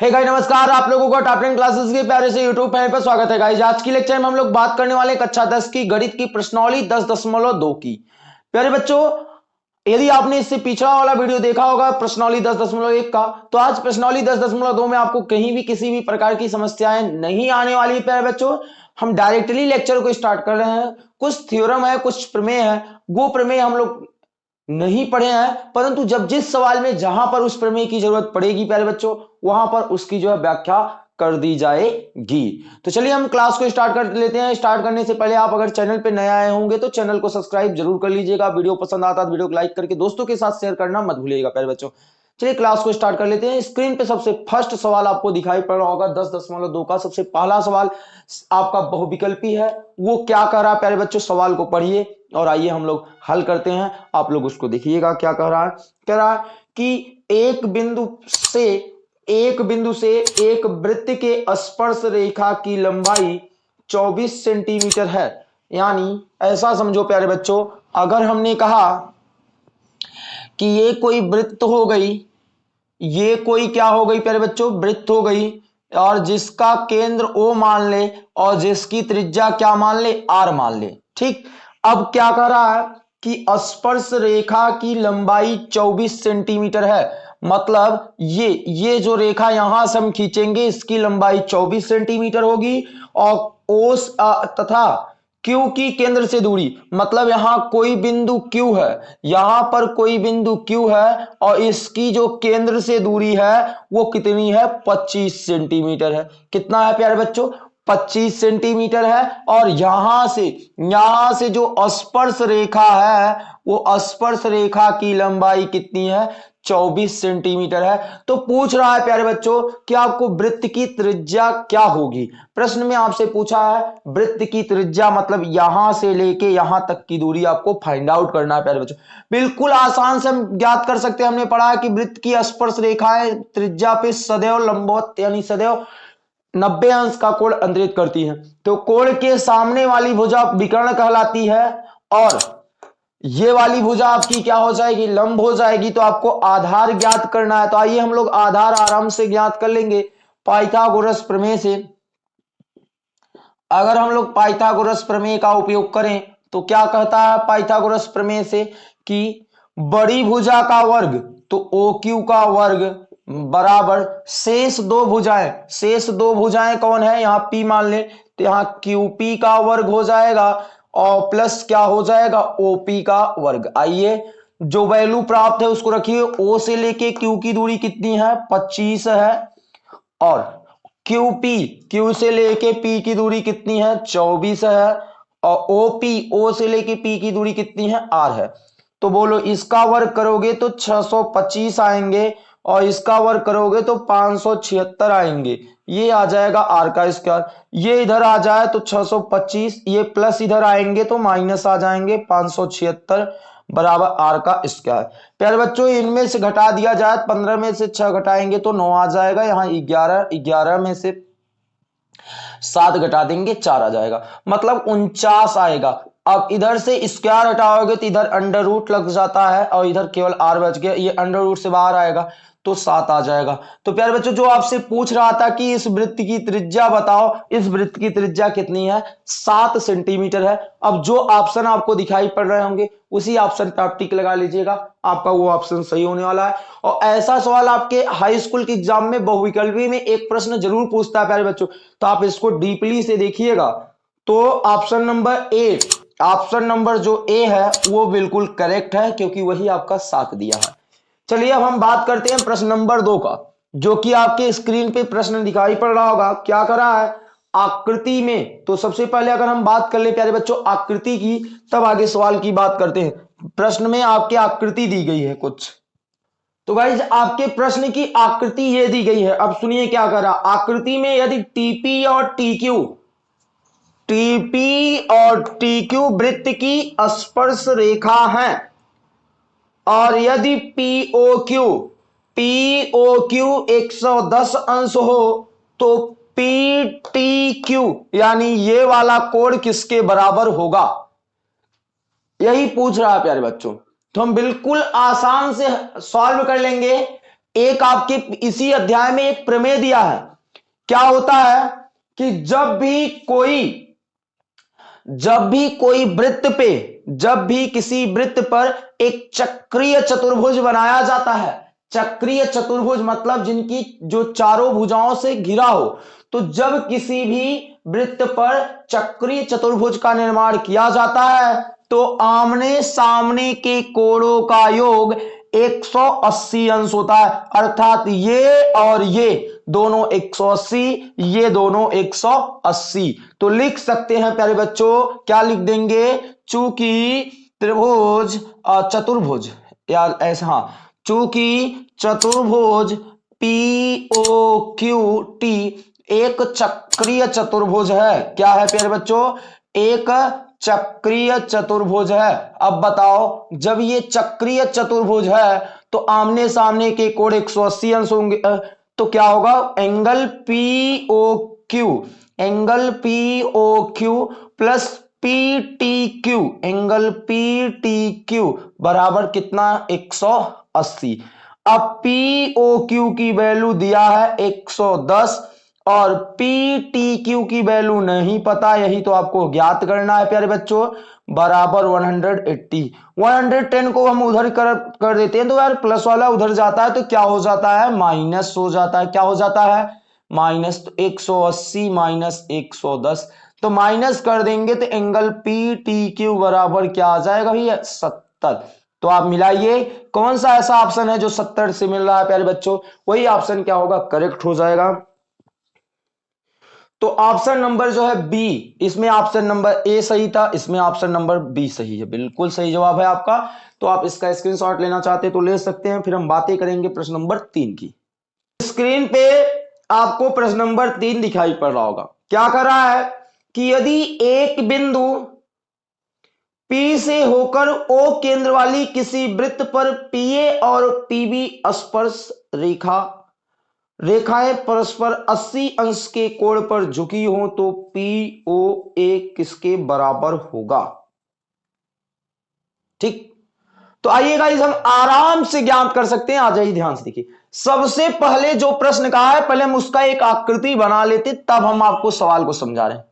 हे hey guys नमस्कार। आप लोगों का टॉप टेन क्लासेस के प्यारे से यूट्यूब चैनल पर स्वागत है। गाइस आज की लेक्चर में हम लोग बात करने वाले कक्षा दस की, गणित की प्रश्नावली दस दशमलव दो की। प्यारे बच्चों, यदि आपने इससे पिछड़ा वाला वीडियो देखा होगा, प्रश्नावली दस दशमलव एक का तो आज प्रश्नावली दस दशमलव दो में आपको कहीं भी किसी भी प्रकार की समस्याएँ नहीं आने वाली प्यारे बच्चों। हम डायरेक्टली लेक्चर को स्टार्ट कर रहे हैं। कुछ थ्योरम है, कुछ प्रमेय है। वो प्रमेय हम लोग नहीं पढ़े हैं, परंतु जब जिस सवाल में जहाँ पर उस प्रमेय की ज़रूरत पड़ेगी, प्यारे बच्चों, वहाँ पर उसकी जो है व्याख्या कर दी जाएगी। तो चलिए हम क्लास को स्टार्ट कर लेते हैं। स्टार्ट करने से पहले आप अगर चैनल पे नए आए होंगे तो चैनल को सब्सक्राइब ज़रूर कर लीजिएगा। वीडियो पसंद आता है वीडियो को लाइक करके दोस्तों के साथ शेयर करना मत भूलिएगा, प्यारे बच्चों। चलिए क्लास को स्टार्ट कर लेते हैं। स्क्रीन पे सबसे फ़र्स्ट सवाल आपको दिखाई पड़ रहा होगा, दस दशमलव दो का सबसे पहला सवाल आपका बहुविकल्पी है। वो क्या कर रहा है, प्यारे बच्चों? सवाल को पढ़िए। और आइए हम लोग हल करते हैं। आप लोग उसको देखिएगा क्या कह रहा है। कह रहा है कि एक बिंदु से, एक बिंदु से एक वृत्त के स्पर्श रेखा की लंबाई 24 सेंटीमीटर है। यानी ऐसा समझो प्यारे बच्चों, अगर हमने कहा कि ये कोई वृत्त हो गई, ये कोई क्या हो गई प्यारे बच्चों? वृत्त हो गई। और जिसका केंद्र ओ मान ले और जिसकी त्रिज्या क्या मान ले? आर मान ले। ठीक? अब क्या कर रहा है कि स्पर्श रेखा की लंबाई 24 सेंटीमीटर है? मतलब ये ये जो रेखा यहाँ से हम खींचेंगे, इसकी लंबाई 24 सेंटीमीटर होगी और ओस तथा क्यू की केंद्र से दूरी। मतलब यहाँ कोई बिंदु क्यू है, यहाँ पर कोई बिंदु क्यू है और इसकी जो केंद्र से दूरी है, वो कितनी है? 25 सेंटीमीटर है। कितना है प्यारे बच्चों? 25 सेंटीमीटर है और यहाँ से यहाँ से जो स्पर्श रेखा है, वो स्पर्श रेखा की लंबाई कितनी है? 24 सेंटीमीटर है। तो पूछ रहा है प्यारे बच्चों, कि आपको वृत्त की त्रिज्या क्या होगी? प्रश्न में आपसे पूछा है, वृत्त की त्रिज्या मतलब यहाँ से लेके यहाँ तक की दूरी आपको फाइंड आउट करना है प्यारे बच्चों। बिल्कुल आसान से हम ज्ञात कर सकते हैं, हमने पढ़ा है कि वृत्त की स्पर्श रेखाएँ त्रिज्या पे सदैव लंबवत, यानी सदैव नब्बे अंश का कोण अंतरित करती है। तो कोण के सामने वाली भुजा विकर्ण कहलाती है और ये वाली भुजा आपकी क्या हो जाएगी? लंब हो जाएगी। तो आपको आधार ज्ञात करना है। तो आइए हम लोग आधार आराम से ज्ञात कर लेंगे। पाइथागोरस प्रमेय से। अगर हम लोग पाइथागोरस प्रमेय का उपयोग करें तो क्या कहता है पाइथागोरस प्रमेय से कि बड़ी भुजा का वर्ग तो ओ क्यू का वर्ग बराबर शेष दो भुजाएँ। शेष दो भुजाएँ कौन है? यहाँ पी मान ले तो यहाँ क्यू पी का वर्ग हो जाएगा और प्लस क्या हो जाएगा? ओपी का वर्ग। आइए, जो वैल्यू प्राप्त है उसको रखिए। ओ से लेके क्यू की दूरी कितनी है? 25 है। और क्यू पी क्यू से लेके पी की दूरी कितनी है? 24 है। और पी ओ से लेके पी की दूरी कितनी है? आर है। तो बोलो, इसका वर्ग करोगे तो 625 आएँगे। और इसका वर्ग करोगे तो पाँच आएँगे। ये आ जाएगा आर का स्क्वायर ये इधर आ जाए तो 625 ये प्लस इधर आएँगे तो माइनस आ जाएँगे पाँच बराबर आर का स्क्वायर प्यारे बच्चों, इनमें से घटा दिया जाए, पंद्रह में से छह घटाएँगे तो नौ आ जाएगा, यहाँ ग्यारह ग्यारह में से सात घटा देंगे, चार आ जाएगा। मतलब उनचास आएगा। अब इधर से स्क्वायर हटाओगे तो इधर अंडर रूट लग जाता है और इधर केवल आर बच गया, ये अंडर रूट से बाहर आएगा। तो सात आ जाएगा। तो प्यारे बच्चों, जो आपसे पूछ रहा था कि इस वृत्त की त्रिज्या बताओ, इस वृत्त की त्रिज्या कितनी है? सात सेंटीमीटर है। अब जो ऑप्शन आपको दिखाई पड़ रहे होंगे, उसी ऑप्शन पर आप टिक लगा लीजिएगा। आपका वो ऑप्शन सही होने वाला है। और ऐसा सवाल आपके हाई स्कूल के एग्ज़ाम में, बहुविकल्पी में एक प्रश्न ज़रूर पूछता है प्यारे बच्चों। तो आप इसको डीपली से देखिएगा। तो option number eight option number जो ए है, वो बिल्कुल करेक्ट है, क्योंकि वही आपका साथ दिया है। चलिए अब हम बात करते हैं प्रश्न नंबर दो का, जो कि आपके स्क्रीन पे प्रश्न दिखाई पड़ रहा होगा। क्या कर रहा है? आकृति में। तो सबसे पहले अगर हम बात कर ले प्यारे बच्चों आकृति की, तब आगे सवाल की बात करते हैं। प्रश्न में आपके आकृति दी गई है कुछ। तो गाइज़ आपके प्रश्न की आकृति ये दी गई है। अब सुनिए क्या कर। आकृति में यदि टीपी और टीक्यू टीपी और टीक्यू वृत्त की स्पर्श रेखा है और यदि पीओ क्यू पीओ क्यू 110 अंश हो तो पी टी क्यू यानी ये वाला कोड किसके बराबर होगा? यही पूछ रहा है प्यारे बच्चों। तो हम बिल्कुल आसान से सॉल्व कर लेंगे। एक आपके इसी अध्याय में एक प्रमेय दिया है। क्या होता है कि जब भी कोई, जब भी कोई वृत्त पे जब भी किसी वृत्त पर एक चक्रीय चतुर्भुज बनाया जाता है, चक्रीय चतुर्भुज मतलब जिनकी जो चारों भुजाओं से घिरा हो तो जब किसी भी वृत्त पर चक्रीय चतुर्भुज का निर्माण किया जाता है तो आमने सामने के कोणों का योग 180 अंश होता है। अर्थात ये और ये, दोनों 180 ये दोनों 180 तो लिख सकते हैं प्यारे बच्चों, क्या लिख देंगे? चूँकि त्रिभुज चतुर्भुज, या ऐसा हाँ चूँकि चतुर्भुज पी ओ क्यू टी एक चक्रीय चतुर्भुज है। क्या है प्यारे बच्चों? एक चक्रीय चतुर्भुज है। अब बताओ, जब ये चक्रीय चतुर्भुज है तो आमने सामने के कोण एक सौ अस्सी अंश होंगे। तो क्या होगा? Angle P O Q angle P O Q plus P angle P T Q बराबर कितना? 180 अब पी ओ क्यू की वैल्यू दिया है 110 और पी की वैल्यू नहीं पता, यही तो आपको ज्ञात करना है प्यारे बच्चों। बराबर 180 110 को हम उधर कर कर देते हैं तो यार प्लस वाला उधर जाता है तो क्या हो जाता है? माइनस हो जाता है। क्या हो जाता है? माइनस तो 180 माइनस 110 तो माइनस कर देंगे तो एंगल पी टी क्यू बराबर क्या आ जाएगा भैया? सत्तर। तो आप मिलाइए, कौन सा ऐसा ऑप्शन है जो सत्तर से मिल रहा है, प्यारे बच्चों? वही ऑप्शन क्या होगा? करेक्ट हो जाएगा। तो ऑप्शन नंबर जो है बी इसमें ऑप्शन नंबर ए सही था, इसमें ऑप्शन नंबर बी सही है। बिल्कुल सही जवाब है आपका। तो आप इसका स्क्रीनशॉट लेना चाहते हैं तो ले सकते हैं। फिर हम बातें करेंगे प्रश्न नंबर तीन की। स्क्रीन पे आपको प्रश्न नंबर तीन दिखाई पड़ रहा होगा। क्या कर रहा है? कि यदि एक बिंदु P से होकर O केंद्र वाली किसी वृत्त पर PA और PB स्पर्श रेखा, रेखाएँ परस्पर 80 अंश के कोण पर झुकी हो तो ए किसके बराबर होगा? ठीक? तो आइए गाइस हम आराम से ज्ञान कर सकते हैं। आ जाइए ध्यान से देखिए। सबसे पहले जो प्रश्न कहा है, पहले हम उसका एक आकृति बना लेते, तब हम आपको सवाल को समझा रहे हैं।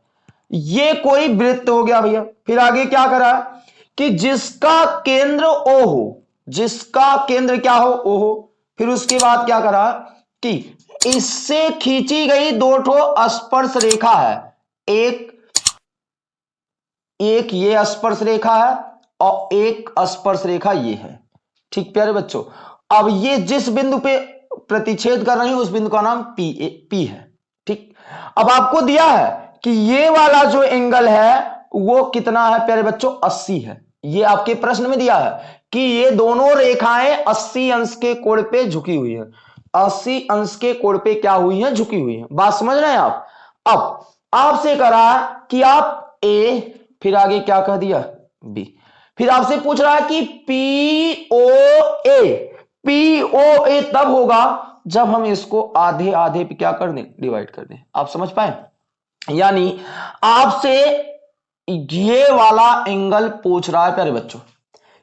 ये कोई वृत्त हो गया भैया। फिर आगे क्या करा? कि जिसका केंद्र ओ हो, जिसका केंद्र क्या हो? ओ हो। फिर उसके बाद क्या करा? कि इससे खींची गई दो ठो स्पर्श रेखा है। एक एक ये स्पर्श रेखा है और एक स्पर्श रेखा ये है। ठीक प्यारे बच्चों, अब ये जिस बिंदु पे प्रतिच्छेद कर रही है, उस बिंदु का नाम पी ए पी है। ठीक? अब आपको दिया है कि ये वाला जो एंगल है, वो कितना है प्यारे बच्चों? 80 है। ये आपके प्रश्न में दिया है कि ये दोनों रेखाएँ 80 अंश के कोण पे झुकी हुई है। अस्सी अंश के कोण पे क्या हुई है? झुकी हुई है। बात समझ रहे हैं आप? अब, आपसे करा कि आप ए फिर आगे क्या कह दिया? बी फिर आपसे पूछ रहा है कि P O A P O ए तब होगा जब हम इसको आधे आधे पे क्या कर दें? डिवाइड कर दें। आप समझ पाए? यानी आपसे ये वाला एंगल पूछ रहा है, प्यारे बच्चों।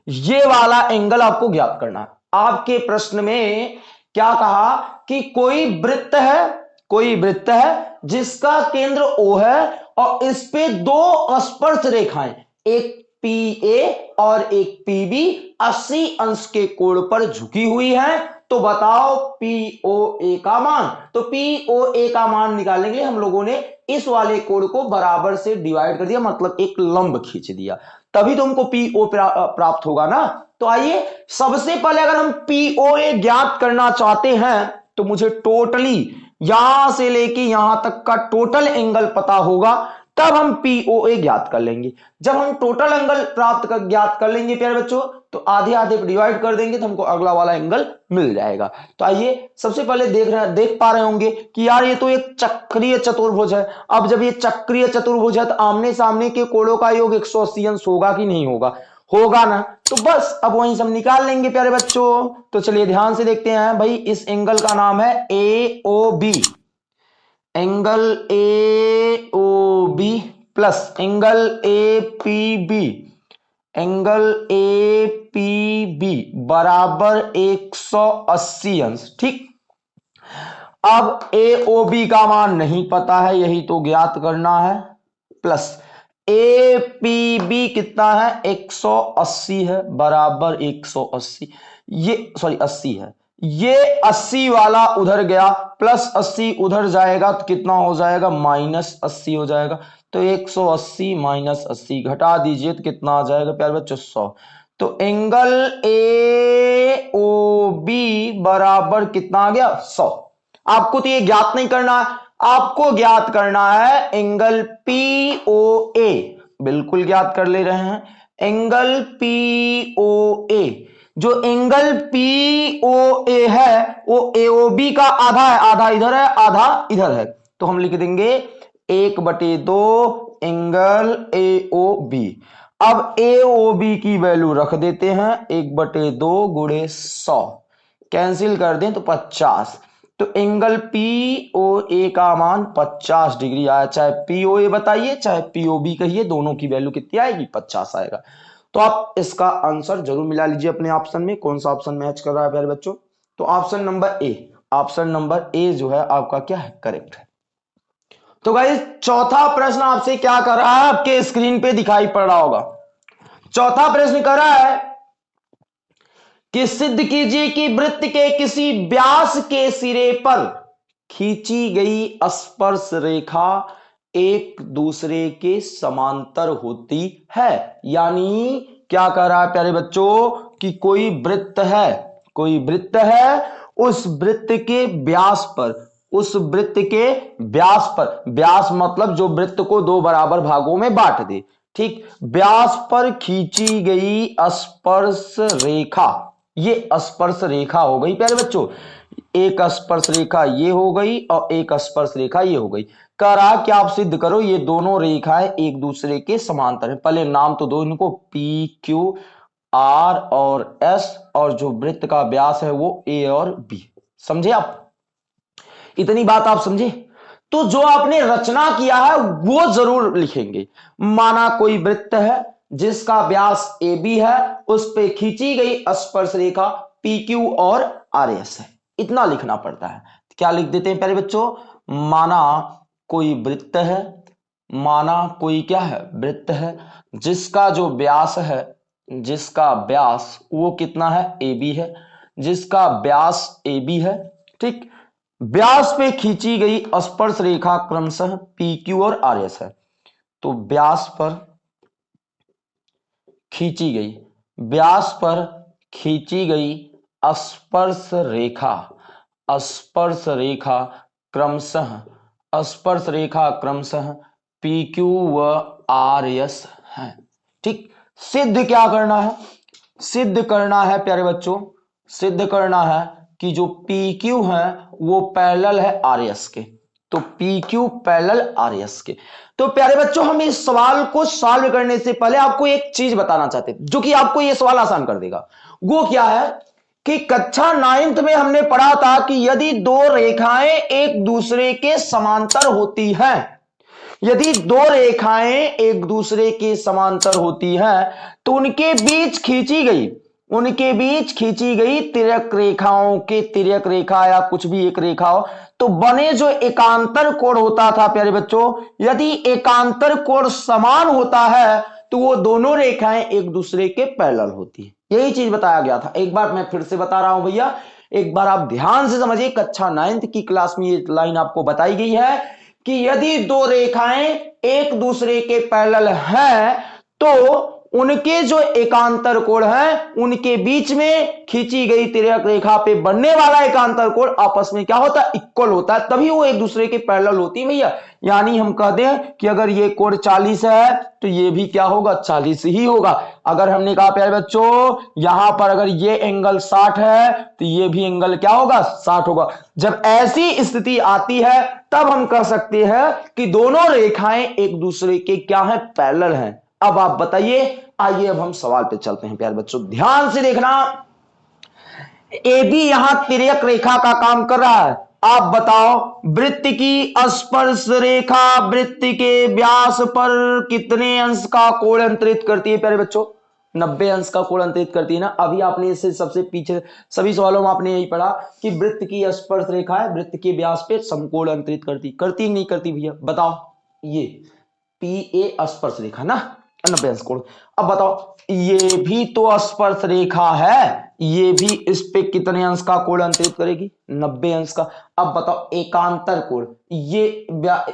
ये वाला एंगल आपको ज्ञात करना है। आपके प्रश्न में क्या कहा कि कोई वृत्त है, कोई वृत्त है जिसका केंद्र ओ है और इस पे दो स्पर्श रेखाएँ, एक पी ए और एक पी बी अस्सी अंश के कोण पर झुकी हुई है। तो बताओ पी ओ ए का मान। तो पी ओ ए का मान निकालेंगे हम लोगों ने इस वाले कोड को बराबर से डिवाइड कर दिया मतलब एक लंब खींच दिया। तभी तुमको पी ओ प्राप्त होगा ना? तो आइए, सबसे पहले अगर हम पीओए ज्ञात करना चाहते हैं तो मुझे टोटली यहाँ से लेके यहाँ तक का टोटल एंगल पता होगा। तब हम पीओए ज्ञात कर लेंगे। जब हम टोटल एंगल प्राप्त कर, ज्ञात कर लेंगे प्यारे बच्चों तो आधे आधे डिवाइड कर देंगे तो हमको अगला वाला एंगल मिल जाएगा। तो आइए, सबसे पहले देख रहे देख पा रहे होंगे कि यार ये तो एक चक्रीय चतुर्भुज है। अब जब ये चक्रीय चतुर्भुज है तो आमने सामने के कोड़ों का योग एक सौ होगा कि नहीं होगा? होगा ना? तो बस, अब वहीं सब निकाल लेंगे प्यारे बच्चों। तो चलिए ध्यान से देखते हैं, भाई, इस एंगल का नाम है A O B angle A, O, B plus, angle A, P, B. Angle A, P, B बराबर 180 अंश, ठीक? अब ए, ओ, बी का मान नहीं पता है, यही तो ज्ञात करना है। प्लस, ए, पी, बी कितना है? 180 है, बराबर 180 ये, सॉरी 80 है। ये 80 वाला उधर गया प्लस 80 उधर जाएगा तो कितना हो जाएगा? माइनस 80 हो जाएगा। तो 180 माइनस 80 घटा दीजिए तो कितना आ जाएगा प्यार बच्चों? 100 तो एंगल ए, ओ, बी बराबर कितना आ गया? 100 आपको तो ये ज्ञात नहीं करना आपको ज्ञात करना है एंगल पी, ओ, ए। बिल्कुल ज्ञात कर ले रहे हैं। Angle P, O, A. जो एंगल पी ओ ए है, वो ए ओ बी का आधा है, आधा इधर है, आधा इधर है। तो हम लिख देंगे एक बटे दो एंगल ए ओ बी अब ए ओ बी की वैल्यू रख देते हैं, एक बटे दो गुड़े सौ। कैंसिल कर दें तो पचास। तो एंगल पी ओ ए का मान 50 डिग्री आया। चाहे पी ओ ए बताइए, चाहे पी ओ बी कहिए, दोनों की वैल्यू कितनी आएगी? 50 आएगा। तो आप इसका आंसर ज़रूर मिला लीजिए अपने ऑप्शन में, कौन सा ऑप्शन मैच कर रहा है प्यारे बच्चों? तो option number A, option number A जो है आपका क्या है? करेक्ट है। तो गाइस चौथा प्रश्न आपसे क्या कर रहा है? आपके स्क्रीन पे दिखाई पड़ रहा होगा। चौथा प्रश्न कर रहा है कि सिद्ध कीजिए कि वृत्त के किसी व्यास के सिरे पर खींची गई स्पर्श रेखा एक दूसरे के समांतर होती है। यानी क्या कह रहा है प्यारे बच्चों कि कोई वृत्त है, कोई वृत्त है उस वृत्त के व्यास पर, उस वृत्त के व्यास पर। व्यास मतलब जो वृत्त को दो बराबर भागों में बांट दे। ठीक, व्यास पर खींची गई स्पर्श रेखा। ये स्पर्श रेखा हो गई प्यारे बच्चों। एक स्पर्श रेखा ये हो गई और एक स्पर्श रेखा ये हो गई। कह रहा कि आप सिद्ध करो, ये दोनों रेखाएँ एक दूसरे के समांतर है। पहले नाम तो दो इनको पी क्यू आर और एस और जो वृत्त का व्यास है वो ए और बी समझे आप? इतनी बात आप समझे? तो जो आपने रचना किया है, वो ज़रूर लिखेंगे। माना कोई वृत्त है, जिसका व्यास ए बी है, उस पर खींची गई स्पर्श रेखा पी क्यू और आर एस है। इतना लिखना पड़ता है। क्या लिख देते हैं पहले बच्चों? माना कोई वृत्त है, माना कोई क्या है? वृत्त है। जिसका जो व्यास है, जिसका व्यास वो कितना है? ए बी है। जिसका व्यास ए बी है, ठीक, व्यास पे खींची गई स्पर्श रेखा क्रमशः पी क्यू और आर एस है। तो व्यास पर खींची गई, व्यास पर खींची गई स्पर्श रेखा स्पर्श रेखा क्रमशः स्पर्श रेखा क्रमशः पी क्यू व आर एस है। ठीक, सिद्ध क्या करना है? सिद्ध करना है, प्यारे बच्चों, सिद्ध करना है कि जो पी क्यू है, वो पैरेलल है आर एस के। तो P Q parallel R S के। तो प्यारे बच्चों, हम इस सवाल को सॉल्व करने से पहले आपको एक चीज़ बताना चाहते हैं, जो कि आपको यह सवाल आसान कर देगा। वो क्या है? कि कक्षा नाइन्थ में हमने पढ़ा था कि यदि दो रेखाएँ एक दूसरे के समांतर होती हैं, यदि दो रेखाएँ एक दूसरे के समांतर होती हैं तो उनके बीच खींची गई, उनके बीच खींची गई तिरक रेखाओं के तिरक रेखा या कुछ भी एक रेखा हो तो बने जो एकांतर कोण होता था, प्यारे बच्चों, यदि एकांतर कोण समान होता है तो वो दोनों रेखाएँ एक दूसरे के पैरेलल होती है। यही चीज़ बताया गया था। एक बार मैं फिर से बता रहा हूँ भैया, एक बार आप ध्यान से समझिए, कक्षा नाइन्थ की क्लास में ये लाइन आपको बताई गई है कि यदि दो रेखाएँ एक दूसरे के पैरेलल हैं तो उनके जो एकांतर कोण है, उनके बीच में खींची गई तिरक रेखा पे बनने वाला एकांतर कोण आपस में क्या होता है? इक्वल होता है। तभी वो एक दूसरे के पैरेलल होती है भैया। यानी हम कह दें कि अगर ये कोण 40 है तो ये भी क्या होगा? 40 ही होगा। अगर हमने कहा, प्यारे बच्चों, यहाँ पर अगर ये एंगल 60 है तो ये भी एंगल क्या होगा? 60 होगा। जब ऐसी स्थिति आती है, तब हम कह सकते हैं कि दोनों रेखाएँ एक दूसरे के क्या है? पैरेलल हैं। अब आप बताइए, आइए अब हम सवाल पे चलते हैं, प्यारे बच्चों। ध्यान से देखना, ए बी यहाँ तिरक रेखा का काम कर रहा है। आप बताओ, वृत्त की स्पर्श रेखा, वृत्त के व्यास पर कितने अंश का कोण अंतरित करती है, प्यारे बच्चों? नब्बे अंश का कोण अंतरित करती है ना? अभी आपने इससे सबसे पीछे, सभी सवालों में आपने यही पढ़ा कि वृत्त की स्पर्श रेखा है, वृत्त के व्यास पे समकोण अंतरित करती। करती नहीं करती भैया? बताओ, ये पी ए स्पर्श रेखा ना? नब्बे अंश कोण। अब बताओ, ये भी तो स्पर्श रेखा है, ये भी इस पे कितने अंश का कोण अंतरित करेगी? नब्बे अंश का। अब बताओ, एकांतर कोण। ये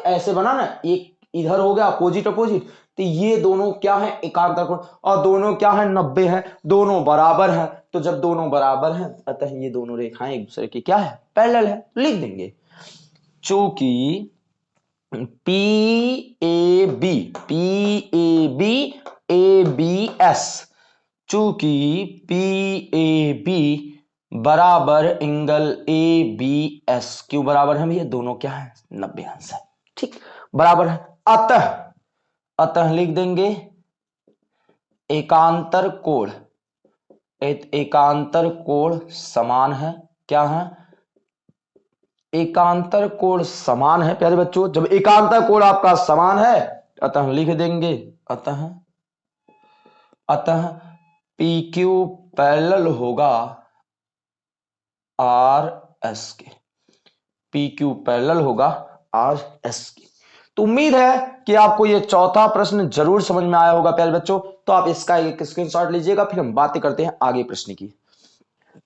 ऐसे बना ना, एक इधर हो गया अपोजिट अपोजिट तो ये दोनों क्या है? एकांतर कोण। और दोनों क्या है? नब्बे है। दोनों बराबर है। तो जब दोनों बराबर हैं, अतः ये दोनों रेखाएँ एक दूसरे की क्या है? पैरेलल है। लिख देंगे। चूँकि P A B P A B A B S चूँकि पी ए बी बराबर एंगल ए बी एस क्यों बराबर है ये दोनों क्या है? नब्बे है। ठीक, बराबर है। अतः अतः लिख देंगे एकांतर कोण। एकांतर कोण समान है। क्या है? एकांतर कोण समान है, प्यारे बच्चों? जब एकांतर कोण आपका समान है, अतः लिख देंगे, अतः अतः पी क्यू पैरेलल होगा आर एस के पी क्यू पैरेलल होगा आर एस के तो उम्मीद है कि आपको ये चौथा प्रश्न ज़रूर समझ में आया होगा, प्यारे बच्चों। तो आप इसका एक स्क्रीनशॉट लीजिएगा, फिर हम बातें करते हैं आगे प्रश्न की।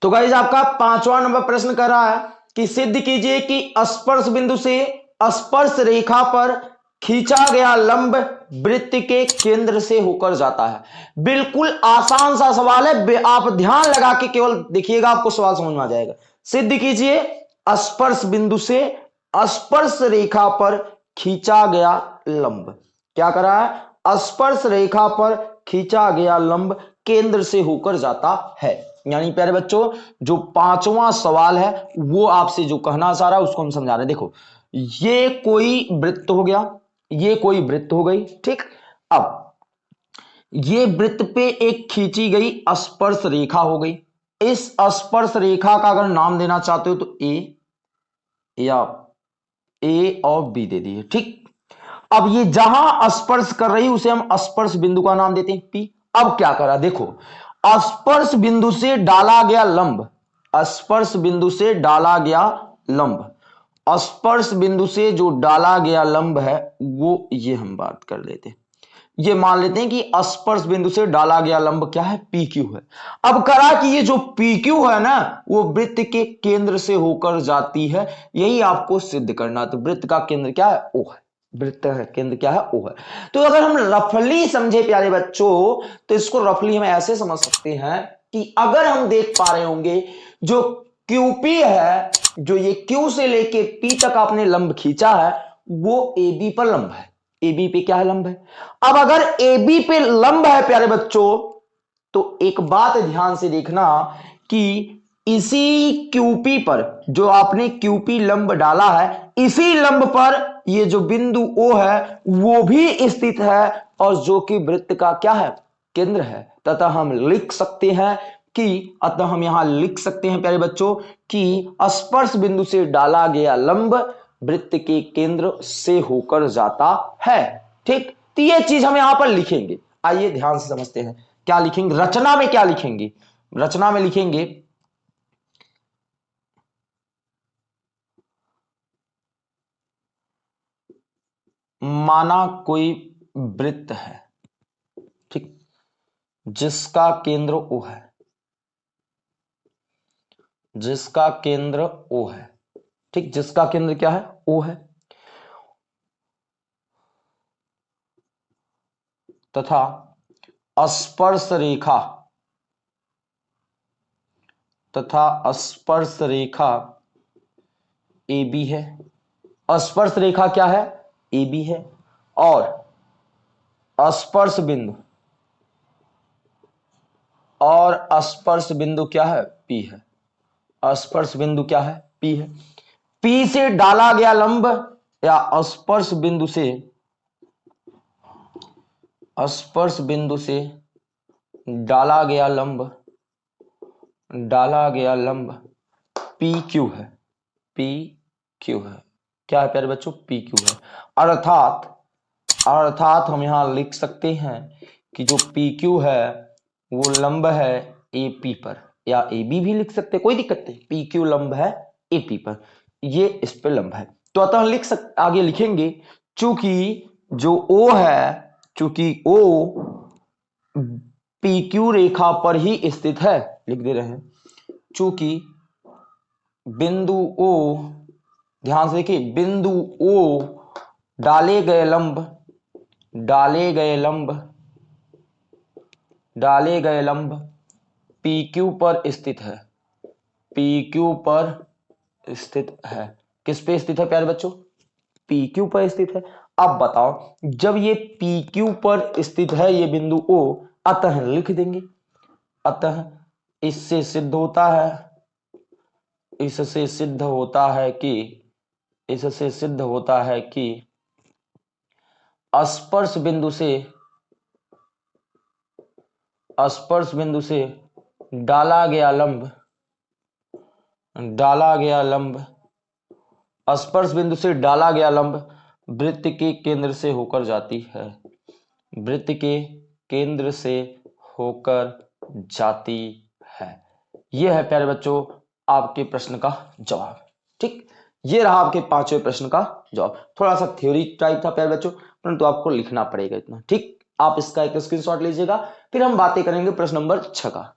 तो गाइज़ आपका पांचवा नंबर प्रश्न कर रहा है कि सिद्ध कीजिए कि स्पर्श बिंदु से स्पर्श रेखा पर खींचा गया लंब वृत्त के केंद्र से होकर जाता है। बिल्कुल आसान सा सवाल है। आप ध्यान लगा के केवल देखिएगा, आपको सवाल समझ में आ जाएगा। सिद्ध कीजिए स्पर्श बिंदु से स्पर्श रेखा पर खींचा गया लंब। क्या करा है? स्पर्श रेखा पर खींचा गया लंब केंद्र से होकर जाता है। यानी प्यारे बच्चों, जो पांचवा सवाल है, वो आपसे जो कहना चाह रहा है, उसको हम समझा रहे हैं। देखो, ये कोई वृत्त हो गया, ये कोई वृत्त हो गई, ठीक? अब, ये वृत्त पे एक खींची गई स्पर्श रेखा हो गई। इस स्पर्श रेखा का अगर नाम देना चाहते हो तो ए या ए और बी दे दिए ठीक? अब ये जहाँ स्पर्श कर रही उसे हम स्पर्श बिंदु का नाम देते हैं, पी। अब क्या करा? देखो स्पर्श बिंदु से डाला गया लंब स्पर्श बिंदु से डाला गया लंब। स्पर्श बिंदु से जो डाला गया लंब है, वो ये हम बात कर लेते हैं। ये मान लेते हैं कि स्पर्श बिंदु से डाला गया लंब क्या है? क्यू है। अब करा कि ये जो क्यू है ना, वो वृत्त के केंद्र से होकर जाती है, यही आपको सिद्ध करना तो वृत्त का केंद्र क्या है? ओ है। वृत्त का केंद्र क्या है? ओ है। तो अगर हम रफली समझे प्यारे बच्चों तो इसको रफली हम ऐसे समझ सकते हैं कि अगर हम देख पा रहे होंगे, जो क्यूपी है, जो ये क्यू से लेके पी तक आपने लंब खींचा है, वो ए बी पर लंब है। ए बी पे क्या है लंब है? अब अगर ए बी पे लंब है प्यारे बच्चों तो एक बात ध्यान से देखना कि इसी क्यूपी पर जो आपने क्यूपी लंब डाला है, इसी लंब पर ये जो बिंदु ओ है, वो भी स्थित है और जो कि वृत्त का क्या है? केंद्र है। तथा हम लिख सकते हैं कि, अतः हम यहाँ लिख सकते हैं प्यारे बच्चों, कि स्पर्श बिंदु से डाला गया लंब वृत्त के केंद्र से होकर जाता है। ठीक? तो ये चीज़ हम यहाँ पर लिखेंगे। आइए ध्यान से समझते हैं। क्या लिखेंगे? रचना में क्या लिखेंगे? रचना में लिखेंगे माना कोई वृत्त है, ठीक? जिसका केंद्र ओ है। जिसका केंद्र ओ है, ठीक? जिसका केंद्र क्या है? ओ है। तथा स्पर्श रेखा, तथा स्पर्श रेखा ए बी है। स्पर्श रेखा क्या है? ए बी है और स्पर्श बिंदु और स्पर्श बिंदु क्या है? पी है। स्पर्श बिंदु क्या है? पी है। पी से डाला गया लंब या स्पर्श बिंदु से स्पर्श बिंदु से डाला गया लंब, डाला गया लंब पी क्यू है। पी क्यू है। क्या है प्यारे बच्चों? पी क्यू है। अर्थात अर्थात हम यहाँ लिख सकते हैं कि जो पी क्यू है, वो लंब है ए पी पर। या ए बी भी लिख सकते कोई दिक्कत नहीं। पी क्यू लंब है ए पी पर। ये इस पे लंब है। तो अतः लिख सक, आगे लिखेंगे, चूँकि जो ओ है, चूँकि ओ पी क्यू रेखा पर ही स्थित है, लिख दे रहे हैं। चूँकि बिंदु ओ ध्यान से देखिए, बिंदु ओ डाले गए लंब, डाले गए लंब, डाले गए लंब पी क्यू पर स्थित है। पी क्यू पर स्थित है। किस पे स्थित है प्यारे बच्चों? पी क्यू पर स्थित है। अब बताओ, जब ये पी क्यू पर स्थित है, ये बिंदु ओ अतः लिख देंगे। अतः इससे सिद्ध होता है, इससे सिद्ध होता है कि इससे सिद्ध होता है कि स्पर्श बिंदु से स्पर्श बिंदु से डाला गया लंब, डाला गया लंब स्पर्श बिंदु से डाला गया लंब वृत्त के केंद्र से होकर जाती है। वृत्त के केंद्र से होकर जाती है। यह है प्यारे बच्चों, आपके प्रश्न का जवाब। ठीक? ये रहा आपके पाँचवें प्रश्न का जवाब। थोड़ा सा थ्योरी टाइप था प्यारे बच्चों, परंतु आपको लिखना पड़ेगा इतना। ठीक? आप इसका एक स्क्रीनशॉट लीजिएगा, फिर हम बातें करेंगे प्रश्न नंबर छ का।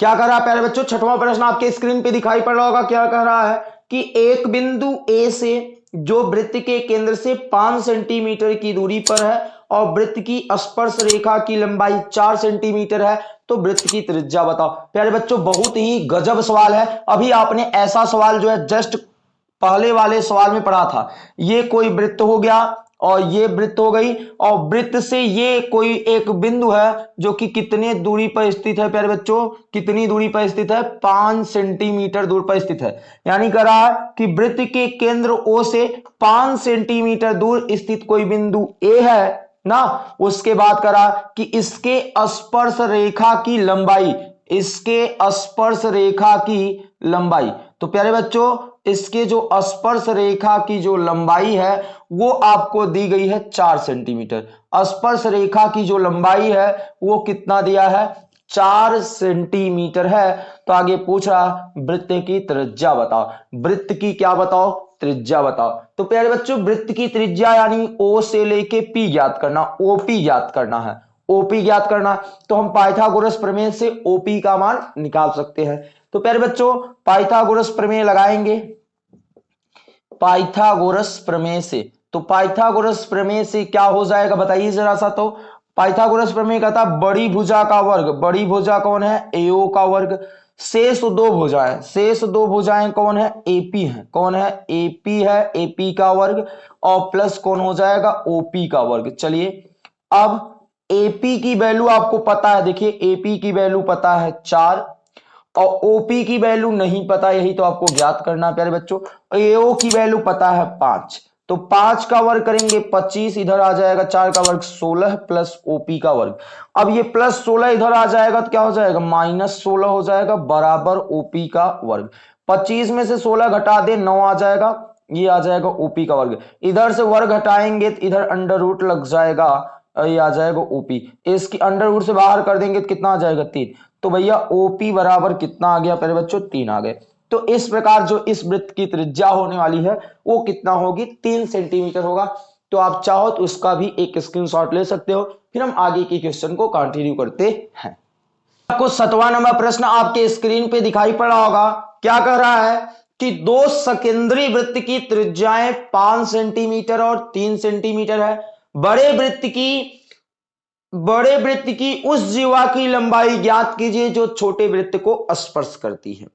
क्या कर रहा है प्यारे बच्चों? छठवां प्रश्न आपके स्क्रीन पे दिखाई पड़ रहा होगा। क्या कह रहा है? कि एक बिंदु ए से, जो वृत्त के केंद्र से पाँच सेंटीमीटर की दूरी पर है और वृत्त की स्पर्श रेखा की लंबाई चार सेंटीमीटर है। तो वृत्त की त्रिज्या बताओ। प्यारे बच्चों, बहुत ही गजब सवाल है। अभी आपने ऐसा सवाल जो है, जस्ट पहले वाले सवाल में पढ़ा था। ये कोई वृत्त हो गया और ये वृत्त हो गई और वृत्त से ये कोई एक बिंदु है जो कि कितने दूरी पर स्थित है, प्यारे बच्चों? कितनी दूरी पर स्थित है? पाँच सेंटीमीटर दूर पर स्थित है। यानी कह रहा है कि वृत्त के केंद्र ओ से पाँच सेंटीमीटर दूर स्थित कोई बिंदु ए है ना, उसके बाद करा कि इसके स्पर्श रेखा की लंबाई, इसके स्पर्श रेखा की लंबाई। तो प्यारे बच्चों, इसके जो स्पर्श रेखा की जो लंबाई है, वो आपको दी गई है चार सेंटीमीटर। स्पर्श रेखा की जो लंबाई है, वो कितना दिया है? चार सेंटीमीटर है। तो आगे पूछ रहा, वृत्त की त्रिज्या बताओ। वृत्त की क्या बताओ? त्रिज्या बताओ। तो प्यारे बच्चों, वृत्त की त्रिज्या यानी ओ से लेके पी ज्ञात करना ओपी ज्ञात करना है। ओपी ज्ञात करना तो हम पाइथागोरस प्रमेय से ओपी का मान निकाल सकते हैं। तो प्यारे बच्चों, पाइथागोरस प्रमेय लगाएँगे। पाइथागोरस प्रमेय से तो पाइथागोरस प्रमेय से क्या हो जाएगा बताइए जरा सा तो। पाइथागोरस प्रमेय कहता बड़ी भुजा का वर्ग। बड़ी भुजा कौन है? एओ का वर्ग। शेष दो भुजाएँ। शेष दो भुजाएँ कौन है? एपी है। कौन है? एपी है। एपी का वर्ग। और प्लस कौन हो जाएगा? ओपी का वर्ग। चलिए, अब एपी की वैल्यू आपको पता है। देखिए एपी की वैल्यू पता है चार और ओपी की वैल्यू नहीं पता। यही तो आपको ज्ञात करना प्यारे बच्चों। एओ की वैल्यू पता है पाँच। तो पाँच का वर्ग करेंगे पच्चीस, इधर आ जाएगा चार का वर्ग सोलह प्लस ओपी का वर्ग। अब ये प्लस सोलह इधर आ जाएगा तो क्या हो जाएगा? माइनस सोलह हो जाएगा बराबर ओपी का वर्ग। पच्चीस में से सोलह घटा दे, नौ आ जाएगा, ये आ जाएगा ओपी का वर्ग। इधर से वर्ग हटाएँगे तो इधर अंडर रूट लग जाएगा, ये आ जाएगा ओपी। इसकी अंडर रूट से बाहर कर देंगे तो कितना आ जाएगा? तीन। तो भैया ओपी बराबर कितना आ गया? पहले बच्चों, तीन आ गए। तो इस प्रकार जो इस वृत्त की त्रिज्या होने वाली है, वो कितना होगी? तीन सेंटीमीटर होगा। तो आप चाहो तो उसका भी एक स्क्रीनशॉट ले सकते हो। फिर हम आगे के क्वेश्चन को कंटिन्यू करते हैं। आपको सतवा नंबर प्रश्न आपके स्क्रीन पे दिखाई पड़ा होगा। क्या कह रहा है? कि दो सकेंद्री वृत्त की त्रिज्याएँ पाँच सेंटीमीटर और तीन सेंटीमीटर है। बड़े वृत्त की, बड़े वृत्त की उस जीवा की लंबाई ज्ञात कीजिए जो छोटे वृत्त को स्पर्श करती है।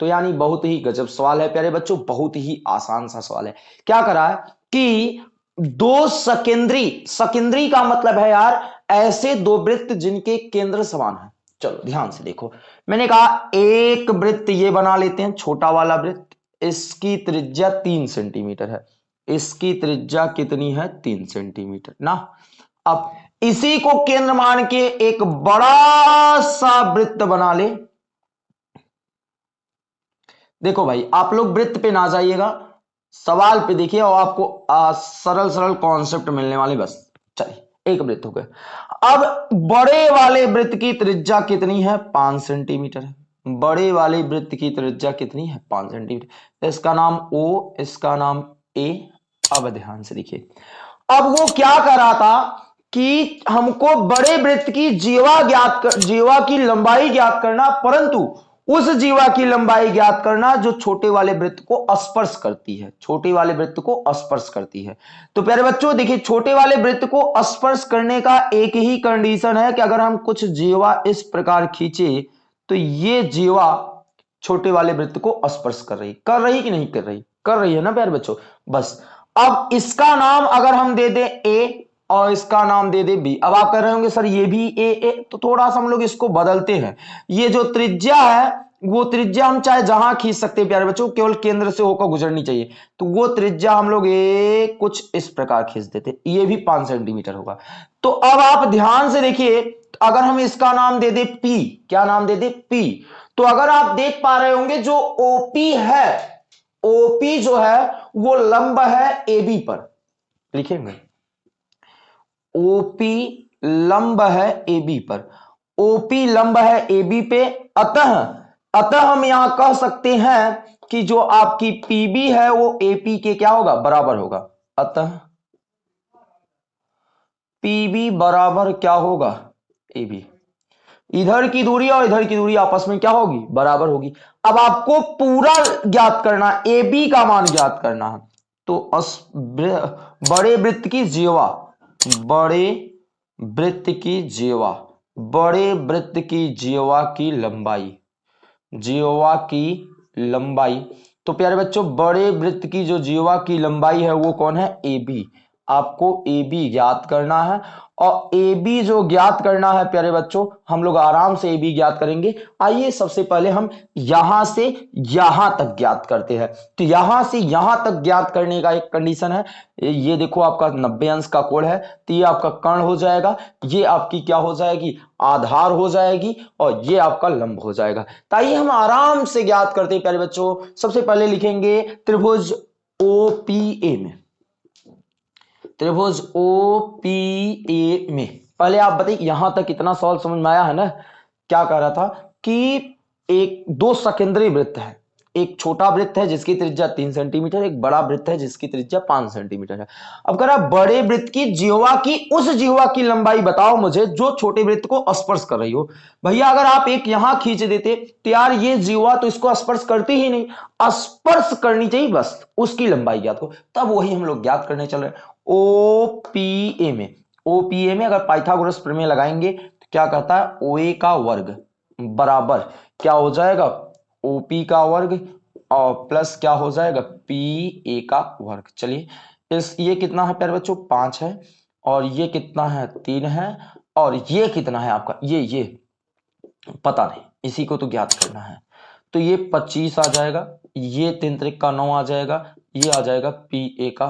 तो यानी बहुत ही गजब सवाल है, प्यारे बच्चों, बहुत ही आसान सा सवाल है। क्या करा है कि दो सकेंद्री सकेंद्री का मतलब है यार, ऐसे दो वृत्त जिनके केंद्र समान है। चलो, ध्यान से देखो। मैंने कहा, एक वृत्त ये बना लेते हैं, छोटा वाला वृत्त, इसकी त्रिज्या तीन सेंटीमीटर है। इसकी त्रिज्या कितनी है? तीन सेंटीमीटर। ना? अब इसी को केंद्र मान के एक बड़ा सा वृत्त बना ले। देखो भाई आप लोग वृत्त पे ना जाइएगा सवाल पे देखिए और आपको आ, सरल सरल कॉन्सेप्ट मिलने वाले बस। चलिए एक वृत्त हो गया। अब बड़े वाले वृत्त की त्रिज्या कितनी है? पाँच सेंटीमीटर है। बड़े वाले वृत्त की त्रिज्या कितनी है? पाँच सेंटीमीटर इसका नाम ओ इसका नाम ए अब ध्यान से देखिए। अब वो क्या कर रहा था कि हमको बड़े वृत्त की जीवा ज्ञात जीवा की लंबाई ज्ञात करना परंतु उस जीवा की लंबाई ज्ञात करना जो छोटे वाले वृत्त को स्पर्श करती है, छोटे वाले वृत्त को स्पर्श करती है। तो प्यारे बच्चों, देखिए, छोटे वाले वृत्त को स्पर्श करने का एक ही कंडीशन है कि अगर हम कुछ जीवा इस प्रकार खींचे तो ये जीवा छोटे वाले वृत्त को स्पर्श कर रही कर रही कि नहीं कर रही? कर रही है ना प्यारे बच्चों? बस। अब इसका नाम अगर हम दे दें ए और इसका नाम दे दे बी। अब आप कह रहे होंगे, सर, ये भी ए ए। तो थोड़ा सा हम लोग इसको बदलते हैं। ये जो त्रिज्या है, वो त्रिज्या हम चाहे जहाँ खींच सकते हैं, प्यारे बच्चों, केवल केंद्र से होकर गुजरनी चाहिए। तो वो त्रिज्या हम लोग ए कुछ इस प्रकार खींच देते ये भी पाँच सेंटीमीटर होगा। तो अब आप ध्यान से देखिए तो अगर हम इसका नाम दे दे पी, क्या नाम दे दे? पी। तो अगर आप देख पा रहे होंगे, जो ओपी है, ओपी जो है, वो लंब है ए बी पर। लिखेंगे? ओपी लंब है ए बी पर। ओपी लंब है ए बी पे। अतः अतः हम यहाँ कह सकते हैं कि जो आपकी पीबी है वो एपी के क्या होगा? बराबर होगा। अतः, पीबी बराबर क्या होगा? ए बी इधर की दूरी और इधर की दूरी आपस में क्या होगी? बराबर होगी। अब आपको पूरा ज्ञात करना ए बी का मान ज्ञात करना। है तो बड़े वृत्त की जीवा। बड़े वृत्त की जीवा, बड़े वृत्त की जीवा की लंबाई, जीवा की लंबाई। तो प्यारे बच्चों, बड़े वृत्त की जो जीवा की लंबाई है, वो कौन है? A B. आपको ए बी ज्ञात करना है। और ए बी जो ज्ञात करना है, प्यारे बच्चों, हम लोग आराम से ए बी ज्ञात करेंगे। आइए सबसे पहले हम यहाँ से यहाँ तक ज्ञात करते हैं। तो यहाँ से यहाँ तक ज्ञात करने का एक कंडीशन है। ये देखो आपका नब्बे अंश का कोण है। तो ये आपका कर्ण हो जाएगा। ये आपकी क्या हो जाएगी? आधार हो जाएगी और ये आपका लंब हो जाएगा। ताइए हम आराम से ज्ञात करते हैं, प्यारे बच्चों। सबसे पहले लिखेंगे त्रिभुज ओ पी ए में। त्रिभुज ओ पी ए में। पहले आप बताइए, यहाँ तक इतना सवाल समझ में आया है ना? क्या कह रहा था? कि एक दो सकेंद्रीय वृत्त है। एक छोटा वृत्त है जिसकी त्रिज्या तीन सेंटीमीटर, एक बड़ा वृत्त है जिसकी त्रिज्या पाँच सेंटीमीटर है। अब कह रहा बड़े वृत्त की जीवा की, उस जीवा की लंबाई बताओ मुझे जो छोटे वृत्त को स्पर्श कर रही हो। भैया, अगर आप एक यहाँ खींच देते तो यार ये जीवा तो इसको स्पर्श करती ही नहीं। स्पर्श करनी चाहिए बस, उसकी लंबाई ज्ञात हो। तब वही हम लोग ज्ञात करने चल रहे ओ पी ए में। ओ पी ए में अगर पाइथागोरस प्रमेय लगाएँगे तो क्या कहता है? ओ ए का वर्ग बराबर क्या हो जाएगा? ओपी का वर्ग और प्लस क्या हो जाएगा? पी ए का वर्ग। चलिए, इस ये कितना है प्यारे बच्चों? पाँच है और ये कितना है? तीन है और ये कितना है आपका? ये ये, पता नहीं, इसी को तो ज्ञात करना है। तो ये पच्चीस आ जाएगा, ये तीन त्रिक का नौ आ जाएगा, ये आ जाएगा पी ए का